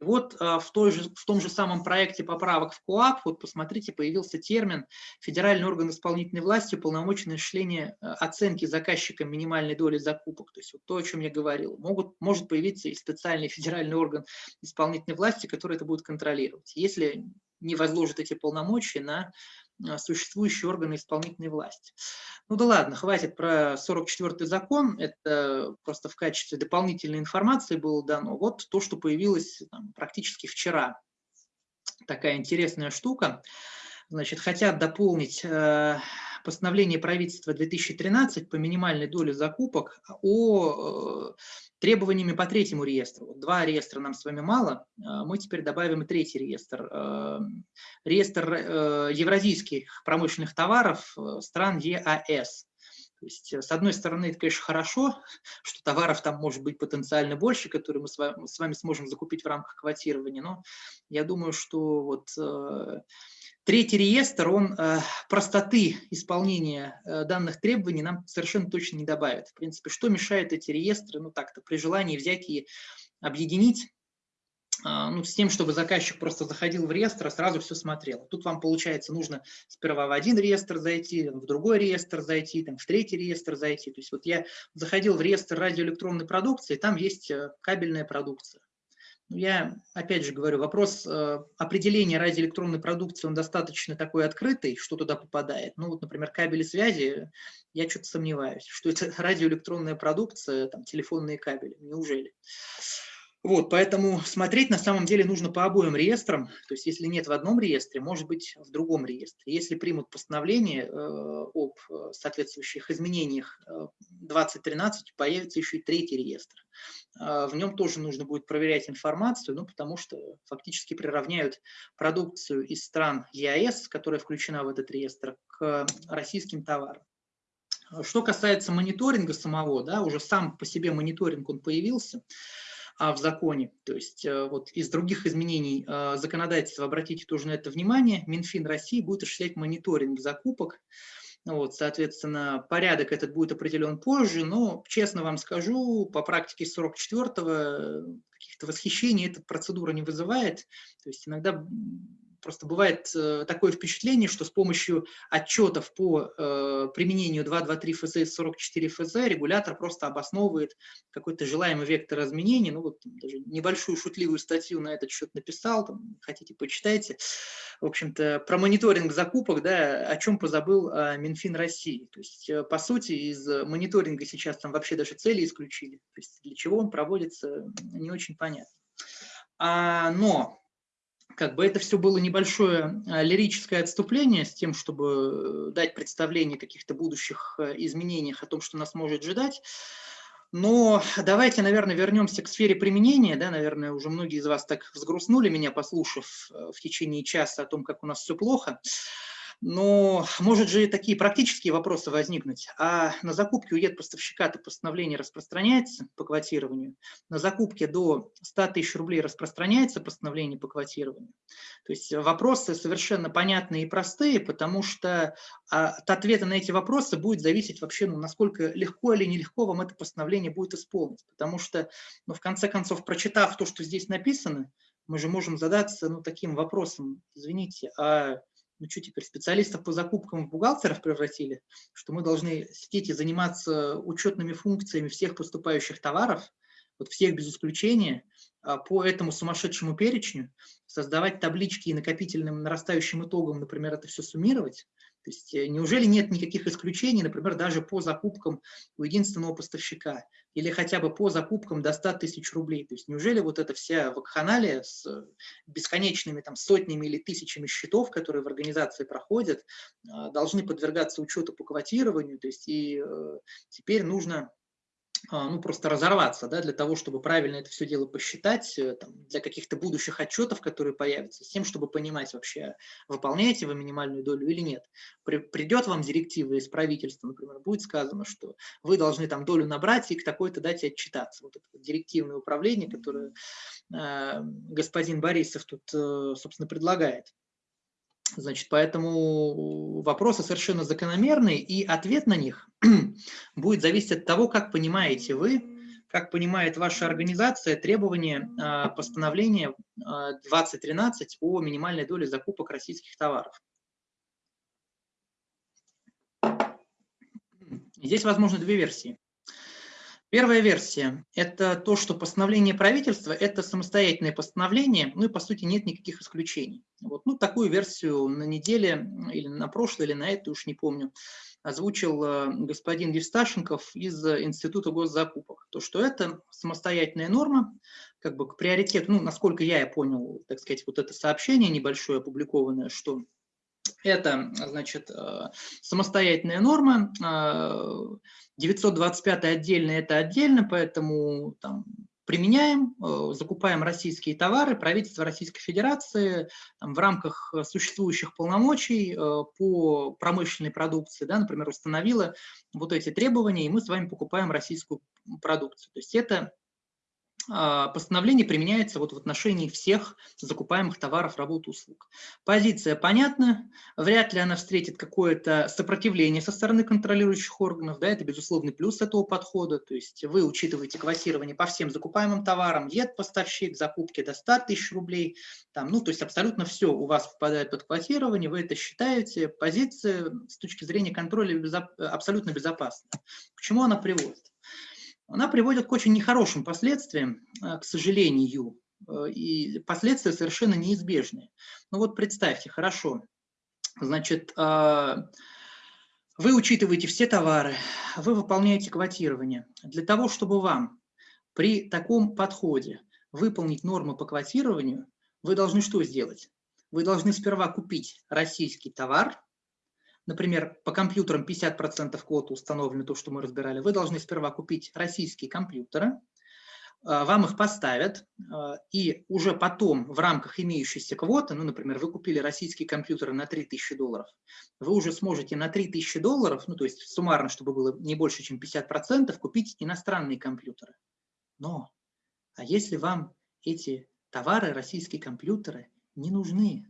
И вот э, в, той же, в том же самом проекте поправок в КОАП, вот посмотрите, появился термин «федеральный орган исполнительной власти, полномоченное осуществление э, оценки заказчикам минимальной доли закупок». То есть вот то, о чем я говорил. Могут, может появиться и специальный федеральный орган исполнительной власти, который это будет контролировать. Если не возложит эти полномочия на существующие органы исполнительной власти. Ну да ладно, хватит про 44-й закон, это просто в качестве дополнительной информации было дано. Вот то, что появилось там, практически вчера. Такая интересная штука. Значит, хотят дополнить э, постановление правительства 2013 по минимальной доле закупок о э, требованиями по третьему реестру. Два реестра нам с вами мало, а мы теперь добавим и третий реестр. Э, реестр э, евразийских промышленных товаров стран ЕАС. То есть, с одной стороны, это, конечно, хорошо, что товаров там может быть потенциально больше, которые мы с вами, сможем закупить в рамках квотирования, но я думаю, что вот Третий реестр, он э, простоты исполнения э, данных требований нам совершенно точно не добавит. В принципе, что мешает эти реестры, ну так-то, при желании взять и объединить, э, ну, с тем, чтобы заказчик просто заходил в реестр, а сразу все смотрел. Тут вам, получается, нужно сперва в один реестр зайти, в другой реестр зайти, там, в третий реестр зайти. То есть вот я заходил в реестр радиоэлектронной продукции, там есть э, кабельная продукция. Ну, я, опять же говорю, вопрос э, определения радиоэлектронной продукции, он достаточно такой открытый, что туда попадает. Ну вот, например, кабели связи, я что-то сомневаюсь, что это радиоэлектронная продукция, там, телефонные кабели, неужели? Вот, поэтому смотреть на самом деле нужно по обоим реестрам, то есть если нет в одном реестре, может быть в другом реестре. Если примут постановление э, об э, соответствующих изменениях э, 2013, появится еще и третий реестр. Э, в нем тоже нужно будет проверять информацию, ну, потому что фактически приравняют продукцию из стран ЕАЭС, которая включена в этот реестр, к российским товарам. Что касается мониторинга самого, да, уже сам по себе мониторинг он появился, в законе. То есть э, вот из других изменений э, законодательства, обратите тоже на это внимание, Минфин России будет осуществлять мониторинг закупок. Вот, соответственно, порядок этот будет определен позже, но, честно вам скажу, по практике 44-го каких-то восхищений эта процедура не вызывает. То есть иногда Просто бывает э, такое впечатление, что с помощью отчетов по э, применению 223 ФЗ и 44 ФЗ регулятор просто обосновывает какой-то желаемый вектор изменений. Ну вот даже небольшую шутливую статью на этот счет написал, там, хотите почитайте. В общем-то, про мониторинг закупок, да, о чем позабыл а, Минфин России. То есть, э, по сути, из мониторинга сейчас там вообще даже цели исключили. То есть, для чего он проводится, не очень понятно. А, но как бы это все было небольшое а, лирическое отступление с тем, чтобы дать представление о каких-то будущих э, изменениях, о том, что нас может ждать. Но давайте, наверное, вернемся к сфере применения. Да, наверное, уже многие из вас так взгрустнули меня, послушав э, в течение часа о том, как у нас все плохо. Но может же такие практические вопросы возникнуть. А на закупке у поставщика-то постановление распространяется по квотированию. На закупке до 100 тысяч рублей распространяется постановление по квотированию. То есть вопросы совершенно понятные и простые, потому что а, от ответа на эти вопросы будет зависеть вообще, ну, насколько легко или нелегко вам это постановление будет исполнить. Потому что, ну, в конце концов, прочитав то, что здесь написано, мы же можем задаться ну, таким вопросом, извините, а ну что теперь, специалистов по закупкам в бухгалтеров превратили, что мы должны сидеть и заниматься учетными функциями всех поступающих товаров, вот всех без исключения, а, по этому сумасшедшему перечню, создавать таблички и накопительным нарастающим итогом, например, это все суммировать. То есть э, неужели нет никаких исключений, например, даже по закупкам у единственного поставщика или хотя бы по закупкам до 100 тысяч рублей? То есть неужели вот эта вся вакханалия с бесконечными там, сотнями или тысячами счетов, которые в организации проходят, а, должны подвергаться учету по квотированию? То есть и э, теперь нужно ну, просто разорваться, да, для того, чтобы правильно это все дело посчитать, э, там, для каких-то будущих отчетов, которые появятся, с тем, чтобы понимать вообще, выполняете вы минимальную долю или нет. При, придет вам директива из правительства, например, будет сказано, что вы должны там долю набрать и к такой-то дате отчитаться. Вот это директивное управление, которое э, господин Борисов тут, э, собственно, предлагает. Значит, поэтому вопросы совершенно закономерные, и ответ на них будет зависеть от того, как понимаете вы, как понимает ваша организация требования а, постановления 2013 а, о минимальной доле закупок российских товаров. Здесь возможно две версии. Первая версия – это то, что постановление правительства – это самостоятельное постановление, ну и по сути нет никаких исключений. Вот, ну, такую версию на неделе или на прошлой, или на эту, уж не помню, озвучил э, господин Евсташенков из Института госзакупок. То, что это самостоятельная норма, как бы к приоритету, ну, насколько я понял, так сказать, вот это сообщение небольшое опубликованное, что это, значит, э, самостоятельная норма, 925 э, отдельно, это отдельно, поэтому там, применяем, э, закупаем российские товары, правительство Российской Федерации там, в рамках существующих полномочий по промышленной продукции, да, например, установило вот эти требования, и мы с вами покупаем российскую продукцию. То есть это постановление применяется вот в отношении всех закупаемых товаров, работ, услуг. Позиция понятна, вряд ли она встретит какое-то сопротивление со стороны контролирующих органов, да, это безусловный плюс этого подхода, то есть вы учитываете квотирование по всем закупаемым товарам, ед поставщик, закупки до 100 тысяч рублей, там, ну, то есть абсолютно все у вас попадает под квотирование, вы это считаете, позиция с точки зрения контроля безоп... абсолютно безопасна. К чему она приводит? Она приводит к очень нехорошим последствиям, э, к сожалению, э, и последствия совершенно неизбежные. Ну вот представьте, хорошо, значит, э, вы учитываете все товары, вы выполняете квотирование. Для того, чтобы вам при таком подходе выполнить нормы по квотированию, вы должны что сделать? Вы должны сперва купить российский товар, например, по компьютерам 50% квоты установлены, то, что мы разбирали, вы должны сперва купить российские компьютеры, а, вам их поставят, а, и уже потом в рамках имеющейся квоты, ну, например, вы купили российские компьютеры на 3000 долларов, вы уже сможете на 3000 долларов, ну, то есть суммарно, чтобы было не больше, чем 50%, купить иностранные компьютеры. Но, а если вам эти товары, российские компьютеры, не нужны?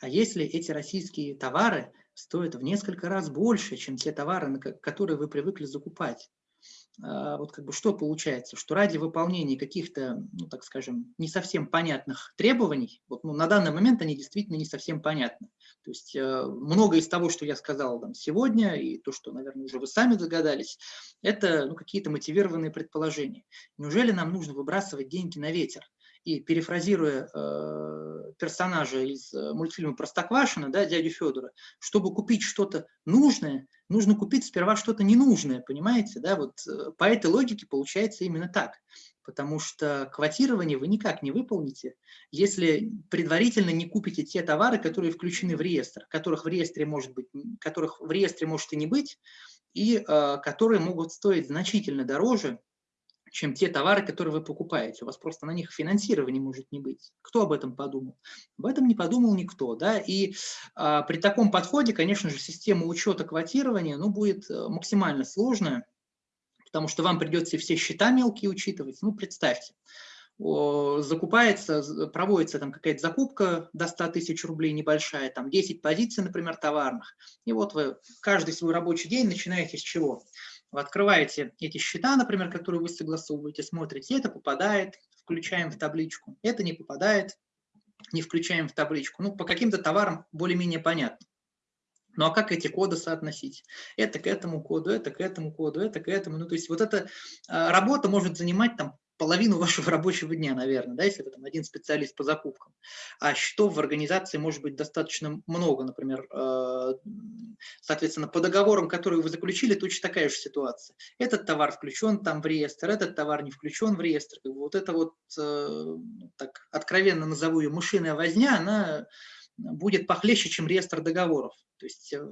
А если эти российские товары стоят в несколько раз больше, чем те товары, которые вы привыкли закупать. А, вот как бы что получается, что ради выполнения каких-то, ну так скажем, не совсем понятных требований, вот, ну, на данный момент они действительно не совсем понятны. То есть э, много из того, что я сказал там, сегодня, и то, что, наверное, уже вы сами догадались, это ну, какие-то мотивированные предположения. Неужели нам нужно выбрасывать деньги на ветер? И перефразируя э, персонажа из э, мультфильма «Простоквашино», да, дядю Федора, чтобы купить что-то нужное, нужно купить сперва что-то ненужное, понимаете? Да? Вот э, по этой логике получается именно так. Потому что квотирование вы никак не выполните, если предварительно не купите те товары, которые включены в реестр, которых в реестре может быть, которых в реестре может и не быть, и э, которые могут стоить значительно дороже, чем те товары, которые вы покупаете. У вас просто на них финансирования может не быть. Кто об этом подумал? Об этом не подумал никто. Да? И а, при таком подходе, конечно же, система учета квотирования ну, будет э, максимально сложная, потому что вам придется все счета мелкие учитывать. Ну, представьте, закупается, проводится там какая-то закупка до 100 тысяч рублей небольшая, там 10 позиций, например, товарных. И вот вы каждый свой рабочий день начинаете с чего? Вы открываете эти счета, например, которые вы согласовываете, смотрите, это попадает, включаем в табличку, это не попадает, не включаем в табличку. Ну, по каким-то товарам более-менее понятно. Ну а как эти коды соотносить? Это к этому коду, это к этому коду, это к этому. Ну то есть вот эта работа может занимать там половину вашего рабочего дня, наверное, да, если вы там один специалист по закупкам. А счетов в организации может быть достаточно много, например, э, соответственно, по договорам, которые вы заключили, точно такая же ситуация. Этот товар включен там в реестр, этот товар не включен в реестр. Вот это вот, э, так откровенно назову ее, мышиная возня, она будет похлеще, чем реестр договоров. То есть э,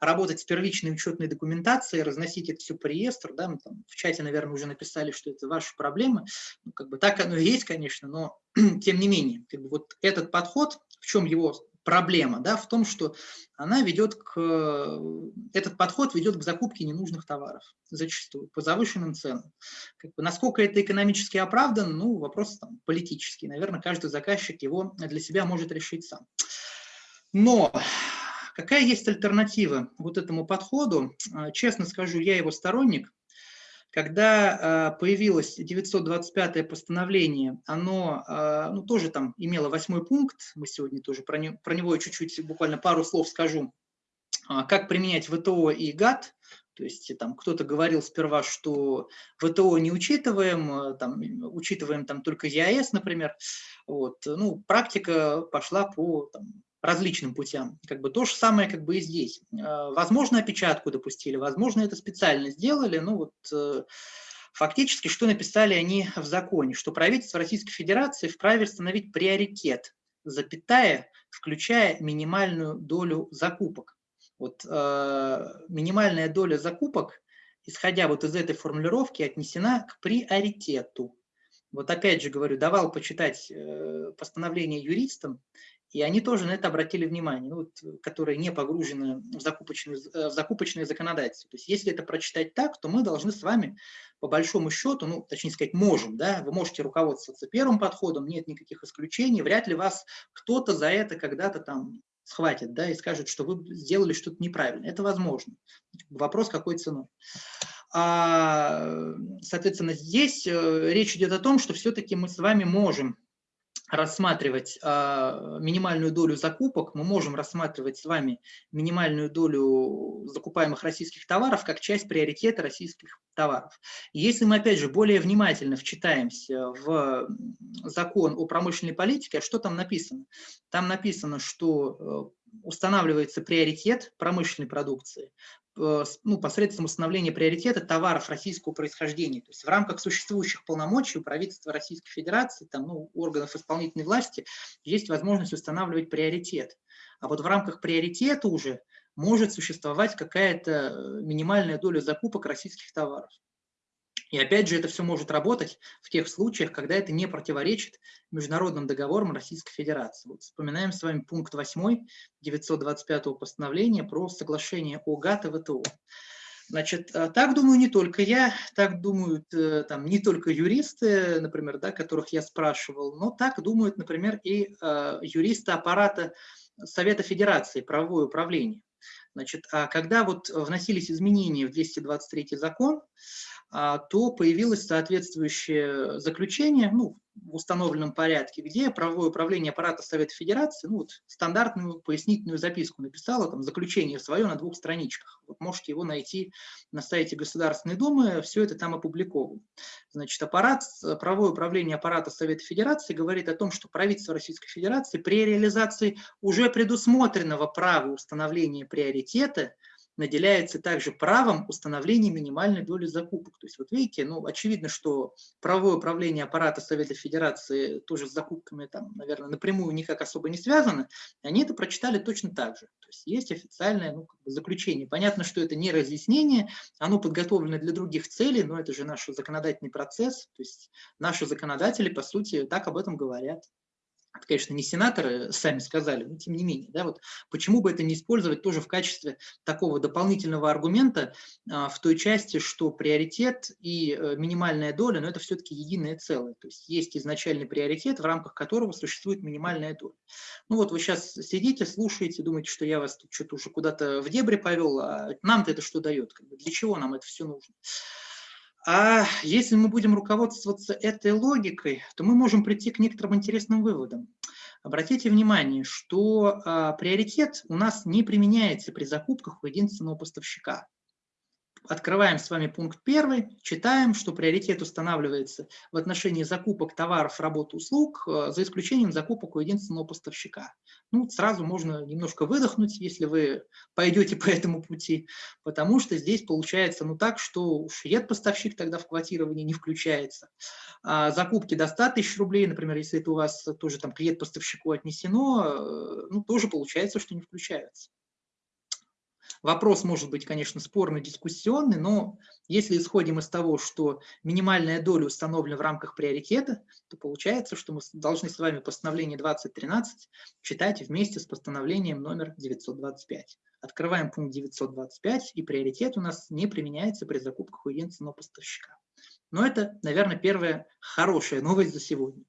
работать с первичной учетной документацией, разносить это все по реестру, да, мы там в чате, наверное, уже написали, что это ваши проблемы. Ну, как бы так оно и есть, конечно, но тем не менее, как бы вот этот подход, в чем его проблема, да, в том, что она ведет к, этот подход ведет к закупке ненужных товаров зачастую по завышенным ценам. Как бы, насколько это экономически оправдан, ну, вопрос там, политический. Наверное, каждый заказчик его для себя может решить сам. Но какая есть альтернатива вот этому подходу? А, честно скажу, я его сторонник. Когда а, появилось 925 постановление, оно а, ну, тоже там имело восьмой пункт, мы сегодня тоже про, не, про него чуть-чуть, буквально пару слов скажу, как применять ВТО и ГАТ, то есть там кто-то говорил сперва, что ВТО не учитываем, там, учитываем там только ЕАЭС, например. Вот. Ну, практика пошла по там, различным путям. Как бы то же самое как бы и здесь. А, возможно, опечатку допустили, возможно, это специально сделали. Ну вот э, фактически, что написали они в законе, что правительство Российской Федерации вправе установить приоритет, запятая, включая минимальную долю закупок. Вот э, минимальная доля закупок, исходя вот из этой формулировки, отнесена к приоритету. Вот опять же говорю, давал почитать э, постановление юристам, и они тоже на это обратили внимание, ну, вот, которые не погружены в закупочное, э, в закупочное законодательство. То есть если это прочитать так, то мы должны с вами по большому счету, ну, точнее сказать, можем, да, вы можете руководствоваться первым подходом, нет никаких исключений, вряд ли вас кто-то за это когда-то там схватит, да, и скажет, что вы сделали что-то неправильно. Это возможно. Вопрос, какой ценой. А, соответственно, здесь э, речь идет о том, что все-таки мы с вами можем рассматривать э, минимальную долю закупок, мы можем рассматривать с вами минимальную долю закупаемых российских товаров как часть приоритета российских товаров. Если мы, опять же, более внимательно вчитаемся в закон о промышленной политике, а что там написано? Там написано, что э, устанавливается приоритет промышленной продукции, ну, посредством установления приоритета товаров российского происхождения. То есть в рамках существующих полномочий у правительства Российской Федерации, там, ну, органов исполнительной власти, есть возможность устанавливать приоритет. А вот в рамках приоритета уже может существовать какая-то э, минимальная доля закупок российских товаров. И опять же, это все может работать в тех случаях, когда это не противоречит международным договорам Российской Федерации. Вот вспоминаем с вами пункт 8 925 постановления про соглашение о ГАТ и ВТО. Значит, э, так думаю не только я, так думают э, там, не только юристы, например, да, которых я спрашивал, но так думают, например, и э, юристы аппарата Совета Федерации, правовое управление. Значит, а когда вот вносились изменения в 223 закон, а, то появилось соответствующее заключение, ну, в установленном порядке, где правовое управление аппарата Совета Федерации ну, вот, стандартную пояснительную записку написало, там, заключение свое на двух страничках. Вот можете его найти на сайте Государственной Думы, все это там опубликовано. Значит, аппарат, правовое управление аппарата Совета Федерации говорит о том, что правительство Российской Федерации при реализации уже предусмотренного права установления приоритета наделяется также правом установления минимальной доли закупок. То есть вот видите, ну, очевидно, что правовое управление аппарата Совета Федерации тоже с закупками там, наверное, напрямую никак особо не связано, они это прочитали точно так же. То есть есть официальное ну, как бы заключение. Понятно, что это не разъяснение, оно подготовлено для других целей, но это же наш законодательный процесс, то есть наши законодатели, по сути, так об этом говорят это, конечно, не сенаторы сами сказали, но тем не менее, да, вот почему бы это не использовать тоже в качестве такого дополнительного аргумента а, в той части, что приоритет и а, минимальная доля, но это все-таки единое целое, то есть есть изначальный приоритет, в рамках которого существует минимальная доля. Ну вот вы сейчас сидите, слушаете, думаете, что я вас тут что-то уже куда-то в дебри повел, а нам-то это что дает, как бы, для чего нам это все нужно? А если мы будем руководствоваться этой логикой, то мы можем прийти к некоторым интересным выводам. Обратите внимание, что а, приоритет у нас не применяется при закупках у единственного поставщика открываем с вами пункт первый, читаем, что приоритет устанавливается в отношении закупок товаров, работ, услуг, э, за исключением закупок у единственного поставщика. Ну, сразу можно немножко выдохнуть, если вы пойдете по этому пути, потому что здесь получается ну так, что уж поставщик тогда в квотирование не включается. А закупки до 100 тысяч рублей, например, если это у вас тоже там клиент поставщику отнесено, э, ну, тоже получается, что не включаются. Вопрос может быть, конечно, спорный, дискуссионный, но если исходим из того, что минимальная доля установлена в рамках приоритета, то получается, что мы должны с вами постановление 2013 читать вместе с постановлением номер 925. Открываем пункт 925, и приоритет у нас не применяется при закупках у единственного поставщика. Но это, наверное, первая хорошая новость за сегодня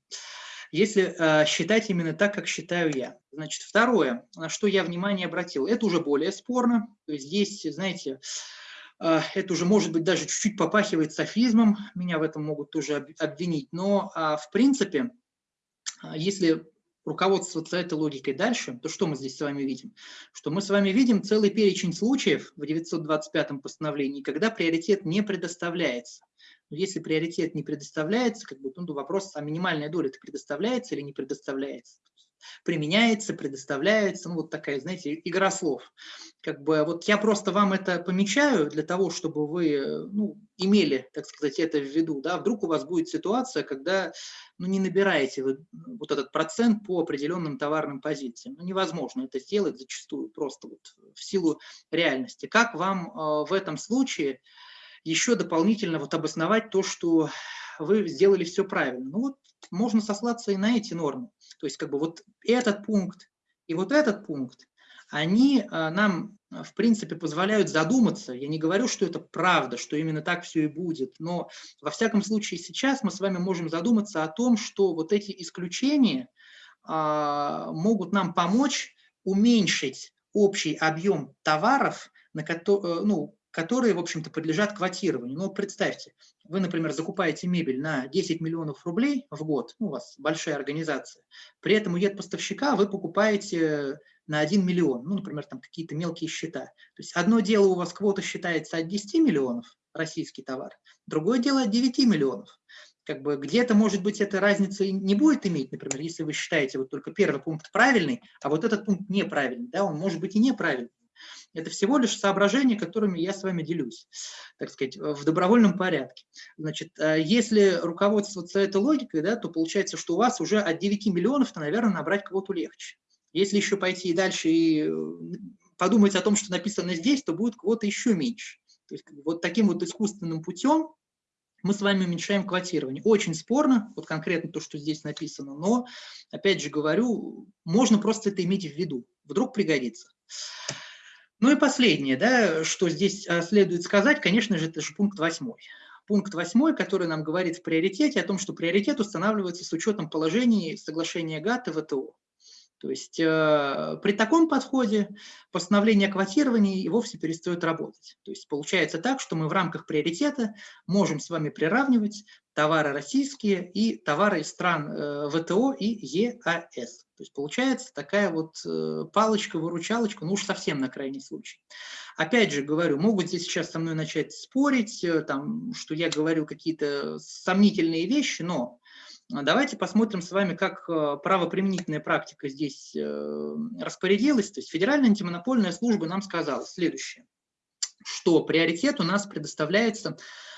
если э, считать именно так, как считаю я. Значит, второе, на что я внимание обратил, это уже более спорно. То есть здесь, знаете, э, это уже, может быть, даже чуть-чуть попахивает софизмом, меня в этом могут тоже обвинить. Но, э, в принципе, если руководствоваться этой логикой дальше, то что мы здесь с вами видим? Что мы с вами видим целый перечень случаев в 925 постановлении, когда приоритет не предоставляется. Но если приоритет не предоставляется, как бы, ну, вопрос, а минимальная доля это предоставляется или не предоставляется? Применяется, предоставляется, ну вот такая, знаете, игра слов. Как бы вот я просто вам это помечаю для того, чтобы вы ну, имели, так сказать, это в виду. Да? Вдруг у вас будет ситуация, когда ну, не набираете вы вот этот процент по определенным товарным позициям. Ну, невозможно это сделать зачастую просто вот в силу реальности. Как вам э, в этом случае еще дополнительно вот обосновать то, что вы сделали все правильно. Ну вот можно сослаться и на эти нормы. То есть как бы вот этот пункт и вот этот пункт, они а, нам, в принципе, позволяют задуматься. Я не говорю, что это правда, что именно так все и будет, но во всяком случае сейчас мы с вами можем задуматься о том, что вот эти исключения а, могут нам помочь уменьшить общий объем товаров, на э, ну, которые, в общем-то, подлежат квотированию. Ну, представьте, вы, например, закупаете мебель на 10 миллионов рублей в год, ну, у вас большая организация, при этом у поставщика вы покупаете на 1 миллион, ну, например, там какие-то мелкие счета. То есть одно дело у вас квота считается от 10 миллионов, российский товар, другое дело от 9 миллионов. Как бы где-то, может быть, эта разница не будет иметь, например, если вы считаете вот только первый пункт правильный, а вот этот пункт неправильный, да, он может быть и неправильный. Это всего лишь соображения, которыми я с вами делюсь, так сказать, в добровольном порядке. Значит, э, если руководствоваться этой логикой, да, то получается, что у вас уже от 9 миллионов, то, наверное, набрать кого-то легче. Если еще пойти и дальше и э, подумать о том, что написано здесь, то будет кого-то еще меньше. То есть вот таким вот искусственным путем мы с вами уменьшаем квотирование. Очень спорно, вот конкретно то, что здесь написано, но, опять же говорю, можно просто это иметь в виду. Вдруг пригодится. Ну и последнее, да, что здесь а, следует сказать, конечно же, это же пункт восьмой. Пункт восьмой, который нам говорит в приоритете о том, что приоритет устанавливается с учетом положений соглашения ГАТТ и ВТО. То есть э, при таком подходе постановление о квотировании и вовсе перестает работать. То есть получается так, что мы в рамках приоритета можем с вами приравнивать товары российские и товары из стран э, ВТО и ЕАС. То есть получается такая вот э, палочка-выручалочка, ну уж совсем на крайний случай. Опять же говорю, могут здесь сейчас со мной начать спорить, э, там, что я говорю какие-то сомнительные вещи, но Давайте посмотрим с вами, как э, правоприменительная практика здесь э, распорядилась. То есть Федеральная антимонопольная служба нам сказала следующее. что приоритет у нас предоставляется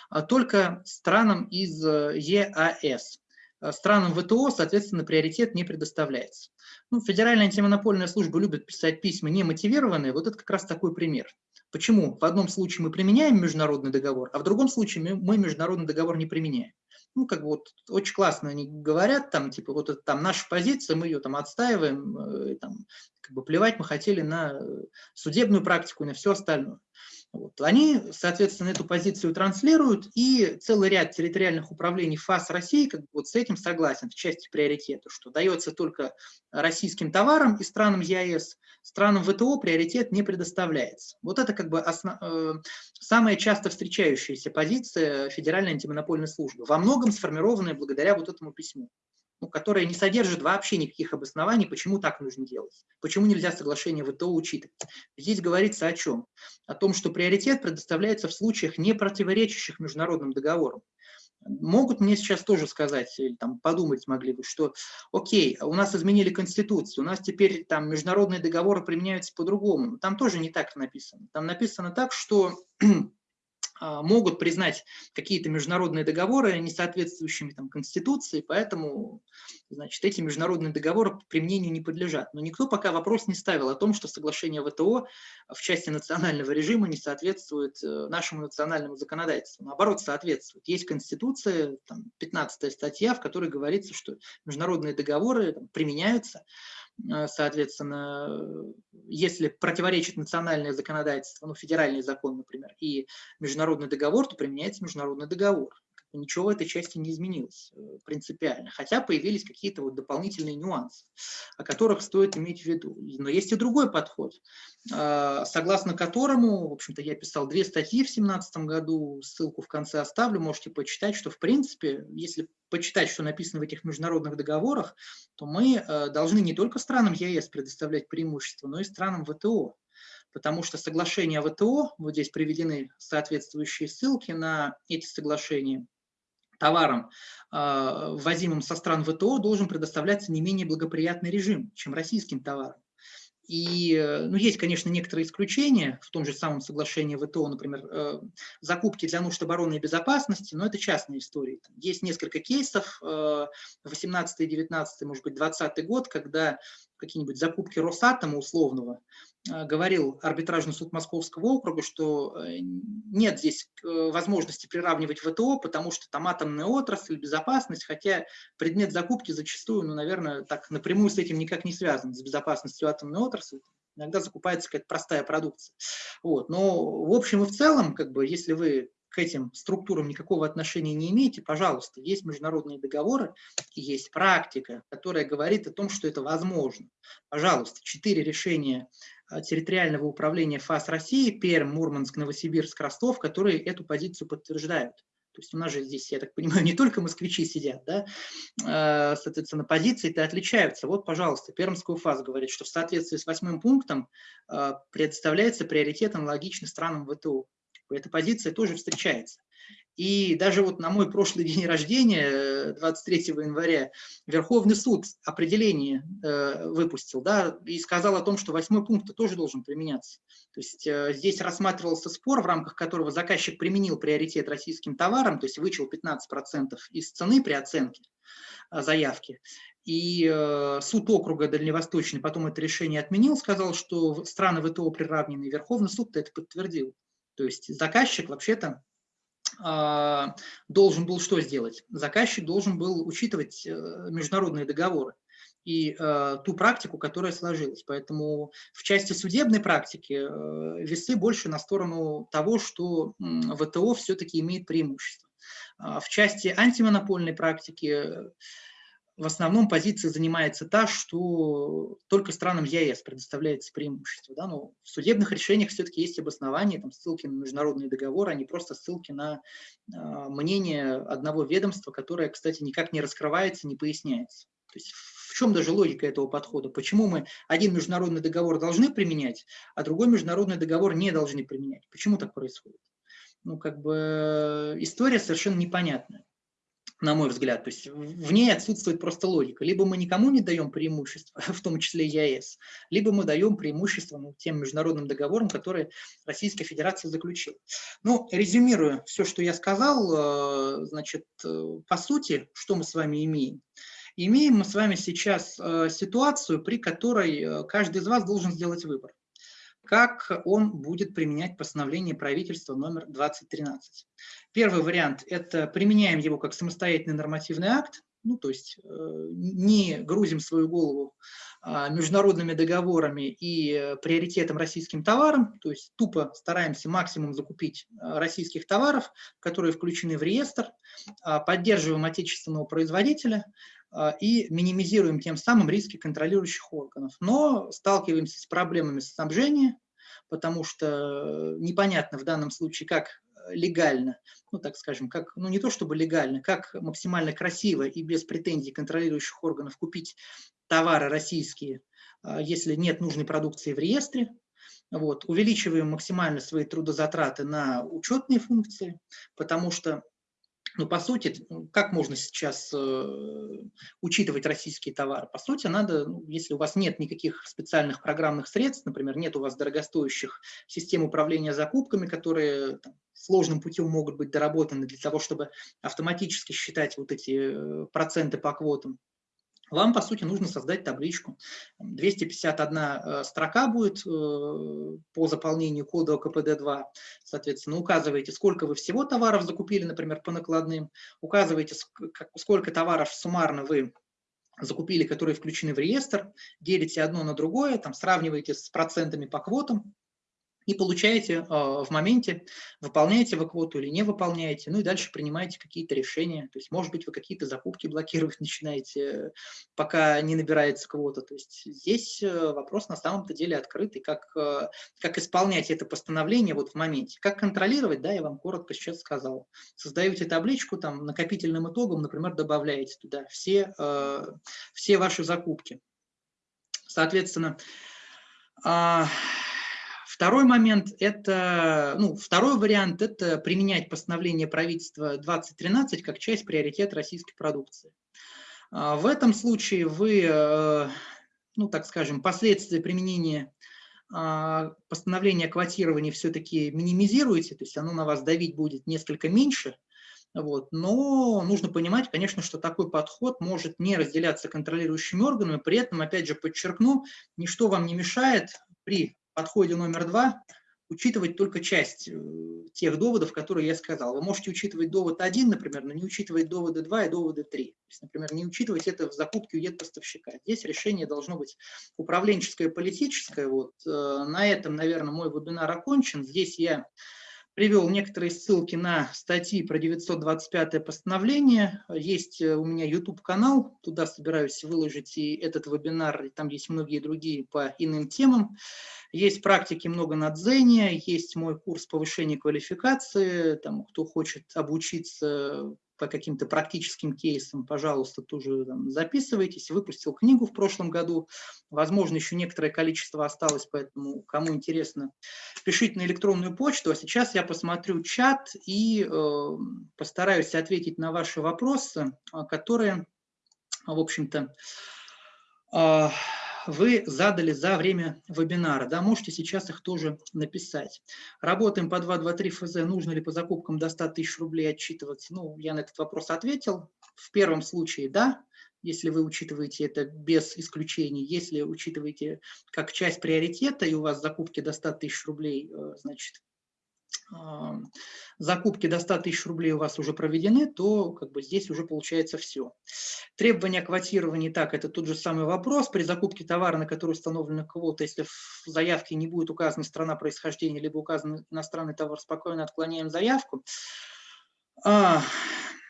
а, только странам из э, ЕАС. А, странам ВТО, соответственно, приоритет не предоставляется. Ну, Федеральная антимонопольная служба любит писать письма немотивированные. Вот это как раз такой пример. Почему? В одном случае мы применяем международный договор, а в другом случае мы международный договор не применяем. Ну, как бы вот очень классно они говорят, там, типа, вот это там наша позиция, мы ее там отстаиваем, э, там, как бы плевать мы хотели на судебную практику и на все остальное. Вот. Они, соответственно, эту позицию транслируют, и целый ряд территориальных управлений ФАС России как бы вот с этим согласен в части приоритета, что дается только российским товарам и странам ЕАЭС, странам ВТО приоритет не предоставляется. Вот это как бы основ... Э, самая часто встречающаяся позиция Федеральной антимонопольной службы, во многом сформированная благодаря вот этому письму ну, которая не содержит вообще никаких обоснований, почему так нужно делать, почему нельзя соглашение ВТО учитывать. Здесь говорится о чем? О том, что приоритет предоставляется в случаях, не противоречащих международным договорам. Могут мне сейчас тоже сказать, или там подумать могли бы, что окей, у нас изменили Конституцию, у нас теперь там международные договоры применяются по-другому. Там тоже не так написано. Там написано так, что могут признать какие-то международные договоры несоответствующими там, Конституции, поэтому значит, эти международные договоры применению не подлежат. Но никто пока вопрос не ставил о том, что соглашение ВТО в части национального режима не соответствует э, нашему национальному законодательству. Наоборот, соответствует. Есть Конституция, там, 15 статья, в которой говорится, что международные договоры там, применяются соответственно, если противоречит национальное законодательство, ну, федеральный закон, например, и международный договор, то применяется международный договор ничего в этой части не изменилось э, принципиально, хотя появились какие-то вот дополнительные нюансы, о которых стоит иметь в виду. Но есть и другой подход, а, согласно которому, в общем-то, я писал две статьи в 2017 году, ссылку в конце оставлю, можете почитать, что, в принципе, если почитать, что написано в этих международных договорах, то мы э, должны не только странам ЕС предоставлять преимущества, но и странам ВТО потому что соглашения ВТО, вот здесь приведены соответствующие ссылки на эти соглашения, товарам, а, ввозимым со стран ВТО, должен предоставляться не менее благоприятный режим, чем российским товарам. И э, ну, есть, конечно, некоторые исключения в том же самом соглашении ВТО, например, э, закупки для нужд обороны и безопасности, но это частные истории. Есть несколько кейсов, 18 э, 19 может быть, 20 год, когда какие-нибудь закупки Росатома условного, говорил арбитражный суд Московского округа, что нет здесь возможности приравнивать ВТО, потому что там атомная отрасль, безопасность, хотя предмет закупки зачастую, ну, наверное, так напрямую с этим никак не связан, с безопасностью атомной отрасли. Иногда закупается какая-то простая продукция. Вот. Но в общем и в целом, как бы, если вы к этим структурам никакого отношения не имеете, пожалуйста, есть международные договоры есть практика, которая говорит о том, что это возможно. Пожалуйста, четыре решения а, территориального управления ФАС России, Пермь, Мурманск, Новосибирск, Ростов, которые эту позицию подтверждают. То есть у нас же здесь, я так понимаю, не только москвичи сидят, да, а, соответственно, позиции-то отличаются. Вот, пожалуйста, Пермская УФАС говорит, что в соответствии с восьмым пунктом а, предоставляется приоритет аналогичный странам ВТО. Эта позиция тоже встречается. И даже вот на мой прошлый день рождения, 23 января, Верховный суд определение э, выпустил, да, и сказал о том, что восьмой пункт тоже должен применяться. То есть э, здесь рассматривался спор, в рамках которого заказчик применил приоритет российским товарам, то есть вычел 15% из цены при оценке э, заявки. И э, суд округа Дальневосточный потом это решение отменил, сказал, что страны ВТО приравнены, и Верховный суд это подтвердил. То есть заказчик вообще-то а, должен был что сделать? Заказчик должен был учитывать э, международные договоры и э, ту практику, которая сложилась. Поэтому в части судебной практики э, весы больше на сторону того, что э, ВТО все-таки имеет преимущество. А в части антимонопольной практики в основном позиция занимается та, что только странам ЕС предоставляется преимущество. Да? Но в судебных решениях все-таки есть обоснования, там, ссылки на международные договоры, а не просто ссылки на э, мнение одного ведомства, которое, кстати, никак не раскрывается, не поясняется. То есть в чем даже логика этого подхода? Почему мы один международный договор должны применять, а другой международный договор не должны применять? Почему так происходит? Ну, как бы история совершенно непонятная. На мой взгляд. То есть в ней отсутствует просто логика. Либо мы никому не даем преимущество, в том числе ЕАЭС, либо мы даем преимущество ну, тем международным договорам, которые Российская Федерация заключила. Ну, резюмируя все, что я сказал, э, значит, э, по сути, что мы с вами имеем? Имеем мы с вами сейчас э, ситуацию, при которой каждый из вас должен сделать выбор как он будет применять постановление правительства номер 2013. Первый вариант – это применяем его как самостоятельный нормативный акт, ну, то есть э, не грузим свою голову а, международными договорами и э, приоритетом российским товарам, то есть тупо стараемся максимум закупить э, российских товаров, которые включены в реестр, а, поддерживаем отечественного производителя и минимизируем тем самым риски контролирующих органов. Но сталкиваемся с проблемами снабжения, потому что непонятно в данном случае, как легально, ну так скажем, как, ну не то чтобы легально, как максимально красиво и без претензий контролирующих органов купить товары российские, а, если нет нужной продукции в реестре, вот, увеличиваем максимально свои трудозатраты на учетные функции, потому что ну, по сути, как можно сейчас э, учитывать российские товары? По сути, надо, ну, если у вас нет никаких специальных программных средств, например, нет у вас дорогостоящих систем управления закупками, которые там, сложным путем могут быть доработаны для того, чтобы автоматически считать вот эти э, проценты по квотам, вам, по сути, нужно создать табличку. 251 э, строка будет э, по заполнению кода КПД-2. Соответственно, указываете, сколько вы всего товаров закупили, например, по накладным. Указываете, сколько товаров суммарно вы закупили, которые включены в реестр. Делите одно на другое, там, сравниваете с процентами по квотам и получаете а, в моменте, выполняете вы квоту или не выполняете, ну и дальше принимаете какие-то решения. То есть, может быть, вы какие-то закупки блокировать начинаете, пока не набирается квота. То есть здесь э, вопрос на самом-то деле открытый, как, э, как исполнять это постановление вот в моменте. Как контролировать, да, я вам коротко сейчас сказал. Создаете табличку, там, накопительным итогом, например, добавляете туда все, э, все ваши закупки. Соответственно, а, Второй момент – это, ну, второй вариант – это применять постановление правительства 2013 как часть приоритета российской продукции. А, в этом случае вы, э, ну, так скажем, последствия применения а, постановления о квотировании все-таки минимизируете, то есть оно на вас давить будет несколько меньше, вот. Но нужно понимать, конечно, что такой подход может не разделяться контролирующими органами, при этом, опять же, подчеркну, ничто вам не мешает при подходе номер два учитывать только часть э, тех доводов, которые я сказал. Вы можете учитывать довод 1, например, но не учитывать доводы 2 и доводы 3. То есть, например, не учитывать это в закупке у нет-поставщика. Здесь решение должно быть управленческое, политическое. Вот. Э, на этом, наверное, мой вебинар окончен. Здесь я привел некоторые ссылки на статьи про 925 постановление. Есть э, у меня YouTube-канал, туда собираюсь выложить и этот вебинар, и там есть многие другие по иным темам. Есть практики много на Дзене, есть мой курс повышения квалификации, там, кто хочет обучиться по каким-то практическим кейсам, пожалуйста, тоже там, записывайтесь. Выпустил книгу в прошлом году. Возможно, еще некоторое количество осталось, поэтому кому интересно, пишите на электронную почту. А сейчас я посмотрю чат и э, постараюсь ответить на ваши вопросы, а, которые, в общем-то, э, вы задали за время вебинара. Да, можете сейчас их тоже написать. Работаем по 223 ФЗ. Нужно ли по закупкам до 100 тысяч рублей отчитываться? Ну, я на этот вопрос ответил. В первом случае да, если вы учитываете это без исключений. Если учитываете как часть приоритета, и у вас закупки до 100 тысяч рублей, э, значит, закупки до 100 тысяч рублей у вас уже проведены, то как бы здесь уже получается все. Требования квотирования, так, это тот же самый вопрос. При закупке товара, на который установлена квота, если в заявке не будет указана страна происхождения, либо указан иностранный товар, спокойно отклоняем заявку. А,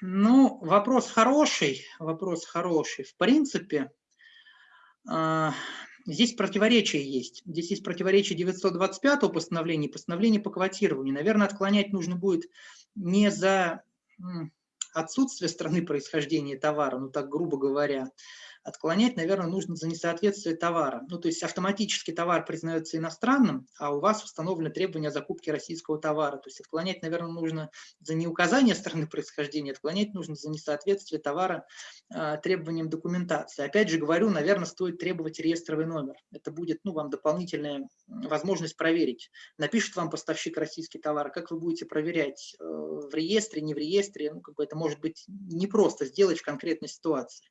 ну, вопрос хороший, вопрос хороший. В принципе, а, Здесь противоречие есть. Здесь есть противоречие 925 постановления и постановления по квотированию. Наверное, отклонять нужно будет не за отсутствие страны происхождения товара, ну так грубо говоря, Отклонять, наверное, нужно за несоответствие товара. Ну, то есть автоматически товар признается иностранным, а у вас установлены требования о закупке российского товара. То есть отклонять, наверное, нужно за неуказание страны происхождения, отклонять нужно за несоответствие товара а, требованиям документации. Опять же говорю, наверное, стоит требовать реестровый номер. Это будет ну, вам дополнительная возможность проверить. Напишет вам поставщик российский товар, как вы будете проверять э, в реестре, не в реестре, ну, как бы это может быть непросто сделать в конкретной ситуации.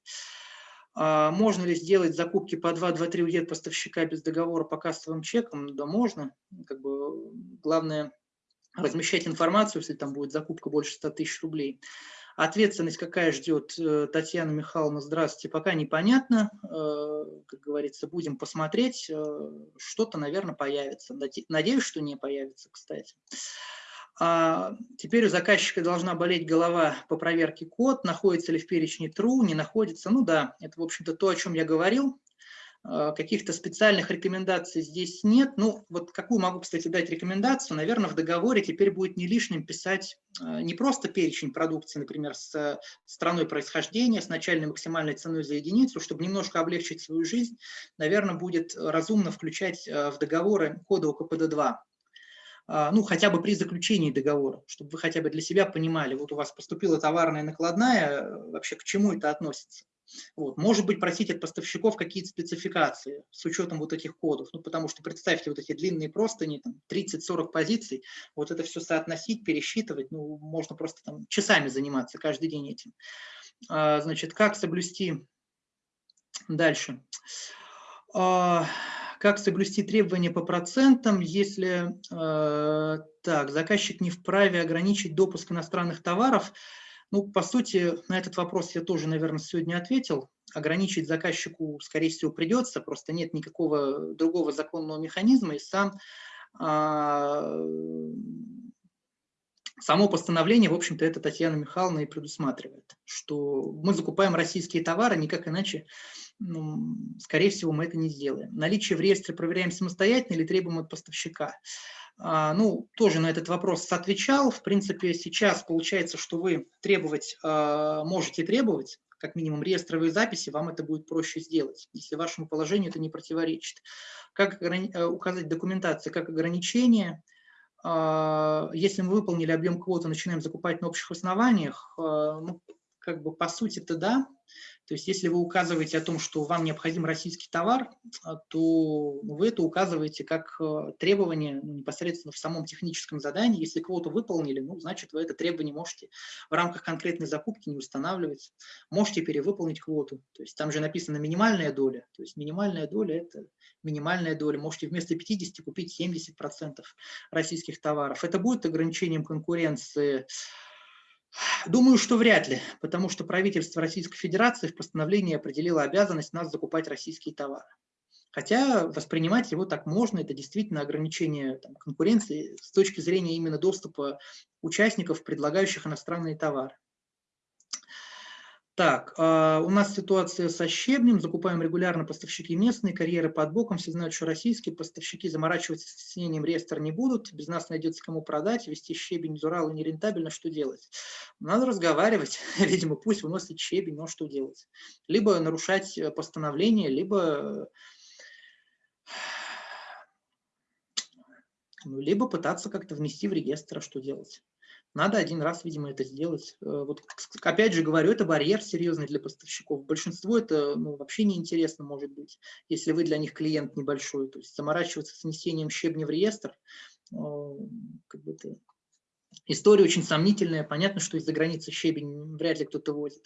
А можно ли сделать закупки по 2-2-3 у поставщика без договора по кассовым чекам? Да, можно. Как бы, главное размещать информацию, если там будет закупка больше 100 тысяч рублей. Ответственность какая ждет э, Татьяна Михайловна, здравствуйте, пока непонятно. Э, как говорится, будем посмотреть. Э, что-то, наверное, появится. Надеюсь, что не появится, кстати. А теперь у заказчика должна болеть голова по проверке код, находится ли в перечне true, не находится. Ну да, это, в общем-то, то, о чем я говорил. А, каких-то специальных рекомендаций здесь нет. Ну, вот какую могу, кстати, дать рекомендацию? Наверное, в договоре теперь будет не лишним писать а, не просто перечень продукции, например, с страной происхождения, с начальной максимальной ценой за единицу, чтобы немножко облегчить свою жизнь, наверное, будет разумно включать в договоры коды ОКПД-2. А, ну, хотя бы при заключении договора, чтобы вы хотя бы для себя понимали, вот у вас поступила товарная накладная, э, вообще к чему это относится. Вот. Может быть, просить от поставщиков какие-то спецификации с учетом вот этих кодов, ну, потому что представьте вот эти длинные простыни, 30-40 позиций, вот это все соотносить, пересчитывать, ну, можно просто там часами заниматься каждый день этим. А, значит, как соблюсти дальше? А, как соблюсти требования по процентам, если э, так, заказчик не вправе ограничить допуск иностранных товаров? Ну, по сути, на этот вопрос я тоже, наверное, сегодня ответил. Ограничить заказчику, скорее всего, придется, просто нет никакого другого законного механизма, и сам э, Само постановление, в общем-то, это Татьяна Михайловна и предусматривает, что мы закупаем российские товары, никак иначе, ну, скорее всего, мы это не сделаем. Наличие в реестре проверяем самостоятельно или требуем от поставщика. А, ну, тоже на этот вопрос отвечал. В принципе, сейчас получается, что вы требовать а, можете требовать, как минимум реестровые записи, вам это будет проще сделать, если вашему положению это не противоречит. Как э, указать документацию, как ограничение – а, если мы выполнили объем квоты, начинаем закупать на общих основаниях, ну, как бы по сути-то да, то есть если вы указываете о том, что вам необходим российский товар, а, то вы это указываете как э, требование ну, непосредственно в самом техническом задании. Если квоту выполнили, ну, значит, вы это требование можете в рамках конкретной закупки не устанавливать. Можете перевыполнить квоту. То есть там же написано минимальная доля. То есть минимальная доля – это минимальная доля. Можете вместо 50 купить 70% российских товаров. Это будет ограничением конкуренции Думаю, что вряд ли, потому что правительство Российской Федерации в постановлении определило обязанность нас закупать российские товары. Хотя воспринимать его так можно, это действительно ограничение там, конкуренции с точки зрения именно доступа участников, предлагающих иностранные товары. Так, э, у нас ситуация со щебнем, закупаем регулярно поставщики местные, карьеры под боком, все знают, что российские поставщики заморачиваться с снятием реестра не будут, без нас найдется кому продать, вести щебень из Урала нерентабельно, что делать? Надо разговаривать, видимо, пусть выносит щебень, но что делать? Либо нарушать постановление, либо ну, либо пытаться как-то внести в реестр, а что делать. Надо один раз, видимо, это сделать. Э, вот, опять же говорю, это барьер серьезный для поставщиков. Большинству это ну, вообще неинтересно может быть, если вы для них клиент небольшой. То есть заморачиваться с внесением щебня в реестр, как бы это... история очень сомнительная. Понятно, что из-за границы щебень вряд ли кто-то возит.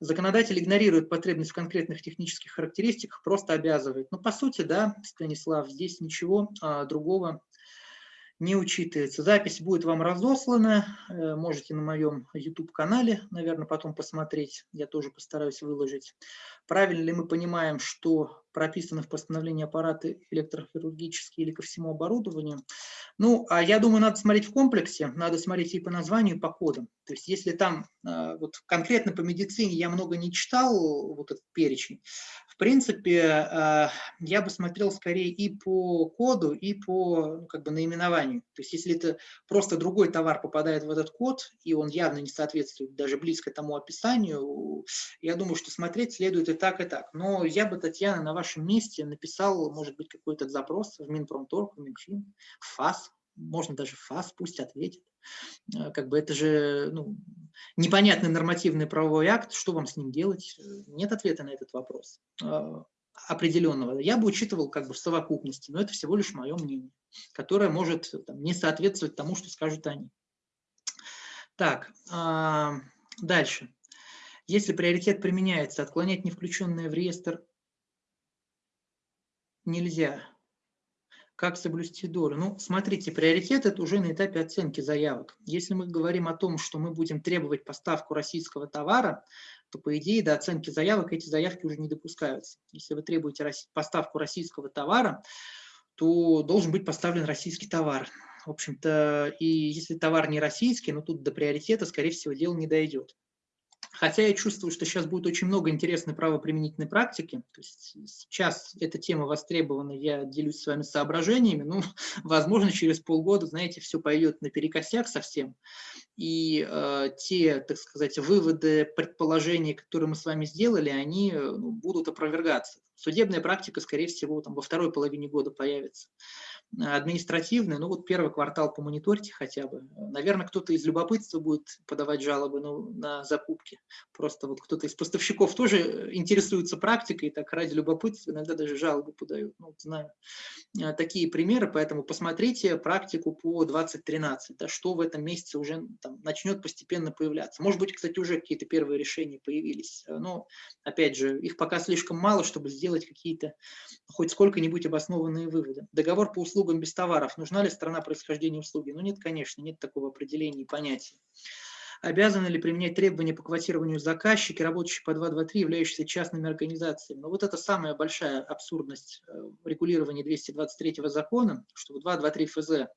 Законодатель игнорирует потребность в конкретных технических характеристиках, просто обязывает. Ну, по сути, да, Станислав, здесь ничего а, другого не учитывается. Запись будет вам разослана, э, можете на моем YouTube-канале, наверное, потом посмотреть, я тоже постараюсь выложить. Правильно ли мы понимаем, что прописаны в постановлении аппараты электрохирургические или ко всему оборудованию? Ну, а я думаю, надо смотреть в комплексе, надо смотреть и по названию, и по кодам. То есть если там, э, вот конкретно по медицине я много не читал, вот этот перечень, В принципе, э, я бы смотрел скорее и по коду, и по ну, как бы, наименованию. То есть если это просто другой товар попадает в этот код, и он явно не соответствует даже близко тому описанию, я думаю, что смотреть следует и так, и так. Но я бы, Татьяна, на вашем месте написал, может быть, какой-то запрос в Минпромторг, в Минфин, в ФАС, можно даже в ФАС, пусть ответит. Э, как бы это же ну, непонятный нормативный правовой акт, что вам с ним делать? Нет ответа на этот вопрос э, определенного. Я бы учитывал как бы в совокупности, но это всего лишь мое мнение, которое может там, не соответствовать тому, что скажут они. Так, а, дальше. Если приоритет применяется, отклонять не включенное в реестр нельзя. Как соблюсти долю? Ну, смотрите, приоритет – это уже на этапе оценки заявок. Если мы говорим о том, что мы будем требовать поставку российского товара, то, по идее, до оценки заявок эти заявки уже не допускаются. Если вы требуете поставку российского товара, то должен быть поставлен российский товар. В общем-то, и если товар не российский, но тут до приоритета, скорее всего, дело не дойдет. Хотя я чувствую, что сейчас будет очень много интересной правоприменительной практики. То есть сейчас эта тема востребована, я делюсь с вами соображениями. Ну, возможно, через полгода, знаете, все пойдет наперекосяк совсем. И э, те, так сказать, выводы, предположения, которые мы с вами сделали, они э, ну, будут опровергаться. Судебная практика, скорее всего, там, во второй половине года появится административные, ну вот первый квартал помониторьте хотя бы. Наверное, кто-то из любопытства будет подавать жалобы ну, на закупки. Просто вот кто-то из поставщиков тоже интересуется практикой, так ради любопытства иногда даже жалобы подают. Ну, вот знаю а, такие примеры, поэтому посмотрите практику по 2013, да, что в этом месяце уже там, начнет постепенно появляться. Может быть, кстати, уже какие-то первые решения появились, но, опять же, их пока слишком мало, чтобы сделать какие-то хоть сколько-нибудь обоснованные выводы. Договор по услугам услугам без товаров. Нужна ли страна происхождения услуги? Ну нет, конечно, нет такого определения и понятия. Обязаны ли применять требования по квотированию заказчики, работающие по 2.2.3, являющиеся частными организациями? Но ну, вот это самая большая абсурдность э, регулирования 223 закона, что в 2.2.3 ФЗ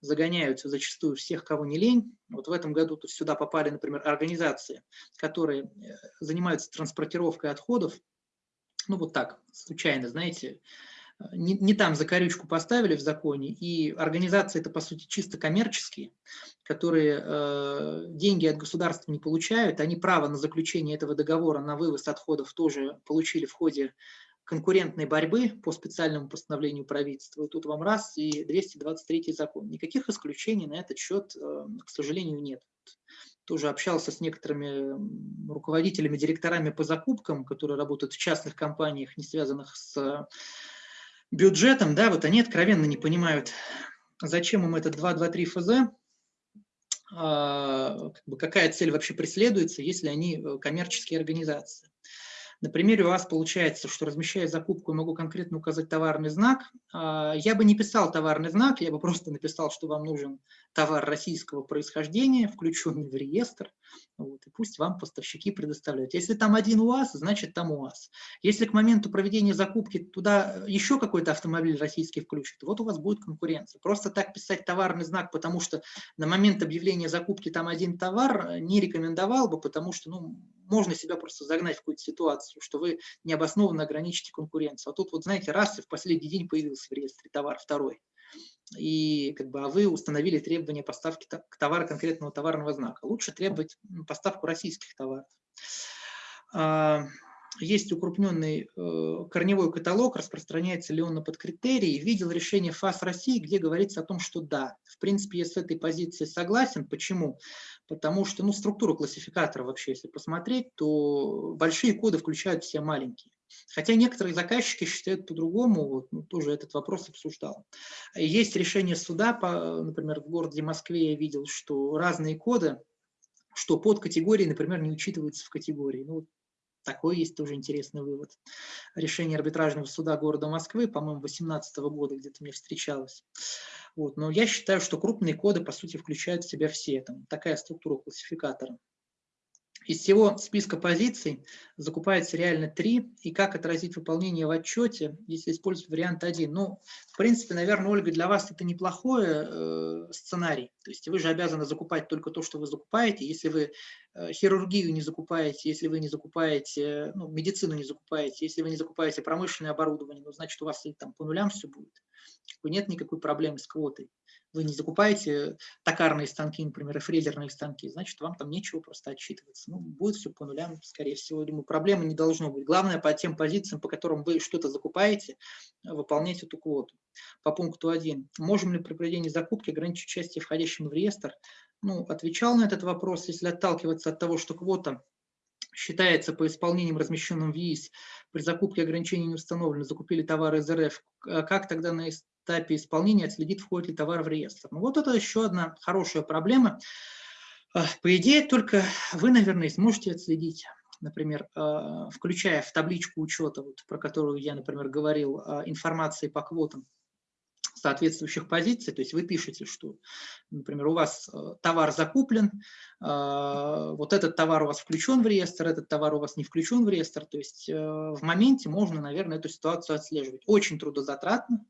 загоняются зачастую всех, кого не лень. Вот в этом году тут сюда попали, например, организации, которые э, занимаются транспортировкой отходов, ну вот так, случайно, знаете, не, не там закорючку поставили в законе, и организации это, по сути, чисто коммерческие, которые э, деньги от государства не получают, они право на заключение этого договора на вывоз отходов тоже получили в ходе конкурентной борьбы по специальному постановлению правительства. И тут вам раз, и 223 закон. Никаких исключений на этот счет, э, к сожалению, нет. Тоже общался с некоторыми руководителями, директорами по закупкам, которые работают в частных компаниях, не связанных с бюджетом, да, вот они откровенно не понимают, зачем им этот 2.2.3 ФЗ, а, какая цель вообще преследуется, если они э, коммерческие организации. На примере у вас получается, что размещая закупку, я могу конкретно указать товарный знак. А, я бы не писал товарный знак, я бы просто написал, что вам нужен товар российского происхождения, включенный в реестр, вот, и пусть вам поставщики предоставляют. Если там один УАЗ, значит там УАЗ. Если к моменту проведения закупки туда еще какой-то автомобиль российский включит, вот у вас будет конкуренция. Просто так писать товарный знак, потому что на момент объявления закупки там один товар, не рекомендовал бы, потому что ну, можно себя просто загнать в какую-то ситуацию, что вы необоснованно ограничите конкуренцию. А тут вот, знаете, раз и в последний день появился в реестре товар второй и как бы, а вы установили требования поставки к товару конкретного товарного знака. Лучше требовать поставку российских товаров. Есть укрупненный э, корневой каталог, распространяется ли он на подкритерии. Видел решение ФАС России, где говорится о том, что да. В принципе, я с этой позицией согласен. Почему? Потому что ну, структура классификатора вообще, если посмотреть, то большие коды включают все маленькие. Хотя некоторые заказчики считают по-другому, вот, ну, тоже этот вопрос обсуждал. Есть решение суда, по, например, в городе Москве я видел, что разные коды, что под категории, например, не учитываются в категории. Ну, такой есть тоже интересный вывод. Решение арбитражного суда города Москвы, по-моему, 2018 года где-то мне встречалось. Вот. Но я считаю, что крупные коды, по сути, включают в себя все. Там такая структура классификатора. Из всего списка позиций закупается реально 3, и как отразить выполнение в отчете, если использовать вариант 1. Ну, в принципе, наверное, Ольга, для вас это неплохой э, сценарий. То есть вы же обязаны закупать только то, что вы закупаете. Если вы э, хирургию не закупаете, если вы не закупаете, ну, медицину не закупаете, если вы не закупаете промышленное оборудование, ну, значит, у вас там по нулям все будет. Нет никакой проблемы с квотой вы не закупаете токарные станки, например, и фрезерные станки, значит, вам там нечего просто отчитываться. Ну, будет все по нулям, скорее всего. Думаю, проблемы не должно быть. Главное, по тем позициям, по которым вы что-то закупаете, выполнять эту квоту. По пункту 1. Можем ли при проведении закупки ограничить участие входящим в реестр? Ну, отвечал на этот вопрос. Если отталкиваться от того, что квота считается по исполнениям, размещенным в ЕИС, при закупке ограничений не установлено, закупили товары из РФ, как тогда на этапе исполнения отследить, входит ли товар в реестр. Ну, вот это еще одна хорошая проблема. А, по идее, только вы, наверное, сможете отследить, например, а, включая в табличку учета, вот, про которую я, например, говорил, а, информации по квотам соответствующих позиций, то есть вы пишете, что, например, у вас товар закуплен, вот этот товар у вас включен в реестр, этот товар у вас не включен в реестр, то есть в моменте можно, наверное, эту ситуацию отслеживать. Очень трудозатратно,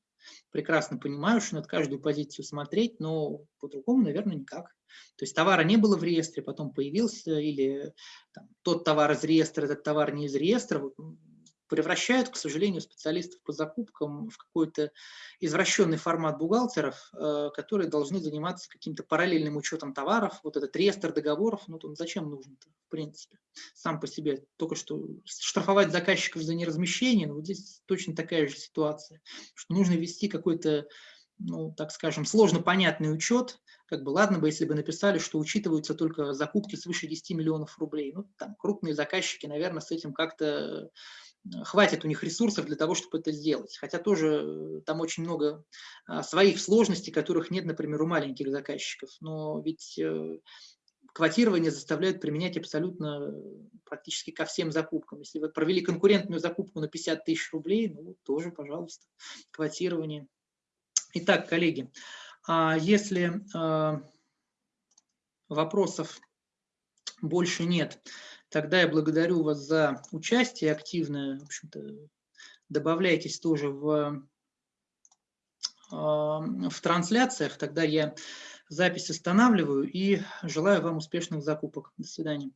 прекрасно понимаю, что надо каждую позицию смотреть, но по-другому, наверное, никак. То есть товара не было в реестре, потом появился, или там, тот товар из реестра, этот товар не из реестра. Превращают, к сожалению, специалистов по закупкам в какой-то извращенный формат бухгалтеров, э, которые должны заниматься каким-то параллельным учетом товаров. Вот этот реестр договоров, ну, он зачем нужен в принципе, сам по себе. Только что штрафовать заказчиков за неразмещение, ну, вот здесь точно такая же ситуация, что нужно вести какой-то ну, так скажем, сложно понятный учет, как бы ладно бы, если бы написали, что учитываются только закупки свыше 10 миллионов рублей. Ну, там крупные заказчики, наверное, с этим как-то хватит у них ресурсов для того, чтобы это сделать. Хотя тоже э, там очень много а, своих сложностей, которых нет, например, у маленьких заказчиков. Но ведь э, квотирование заставляют применять абсолютно практически ко всем закупкам. Если вы провели конкурентную закупку на 50 тысяч рублей, ну, тоже, пожалуйста, квотирование. Итак, коллеги, а если вопросов больше нет, Тогда я благодарю вас за участие активное. В общем-то, добавляйтесь тоже в, а, в трансляциях. Тогда я запись останавливаю и желаю вам успешных закупок. До свидания.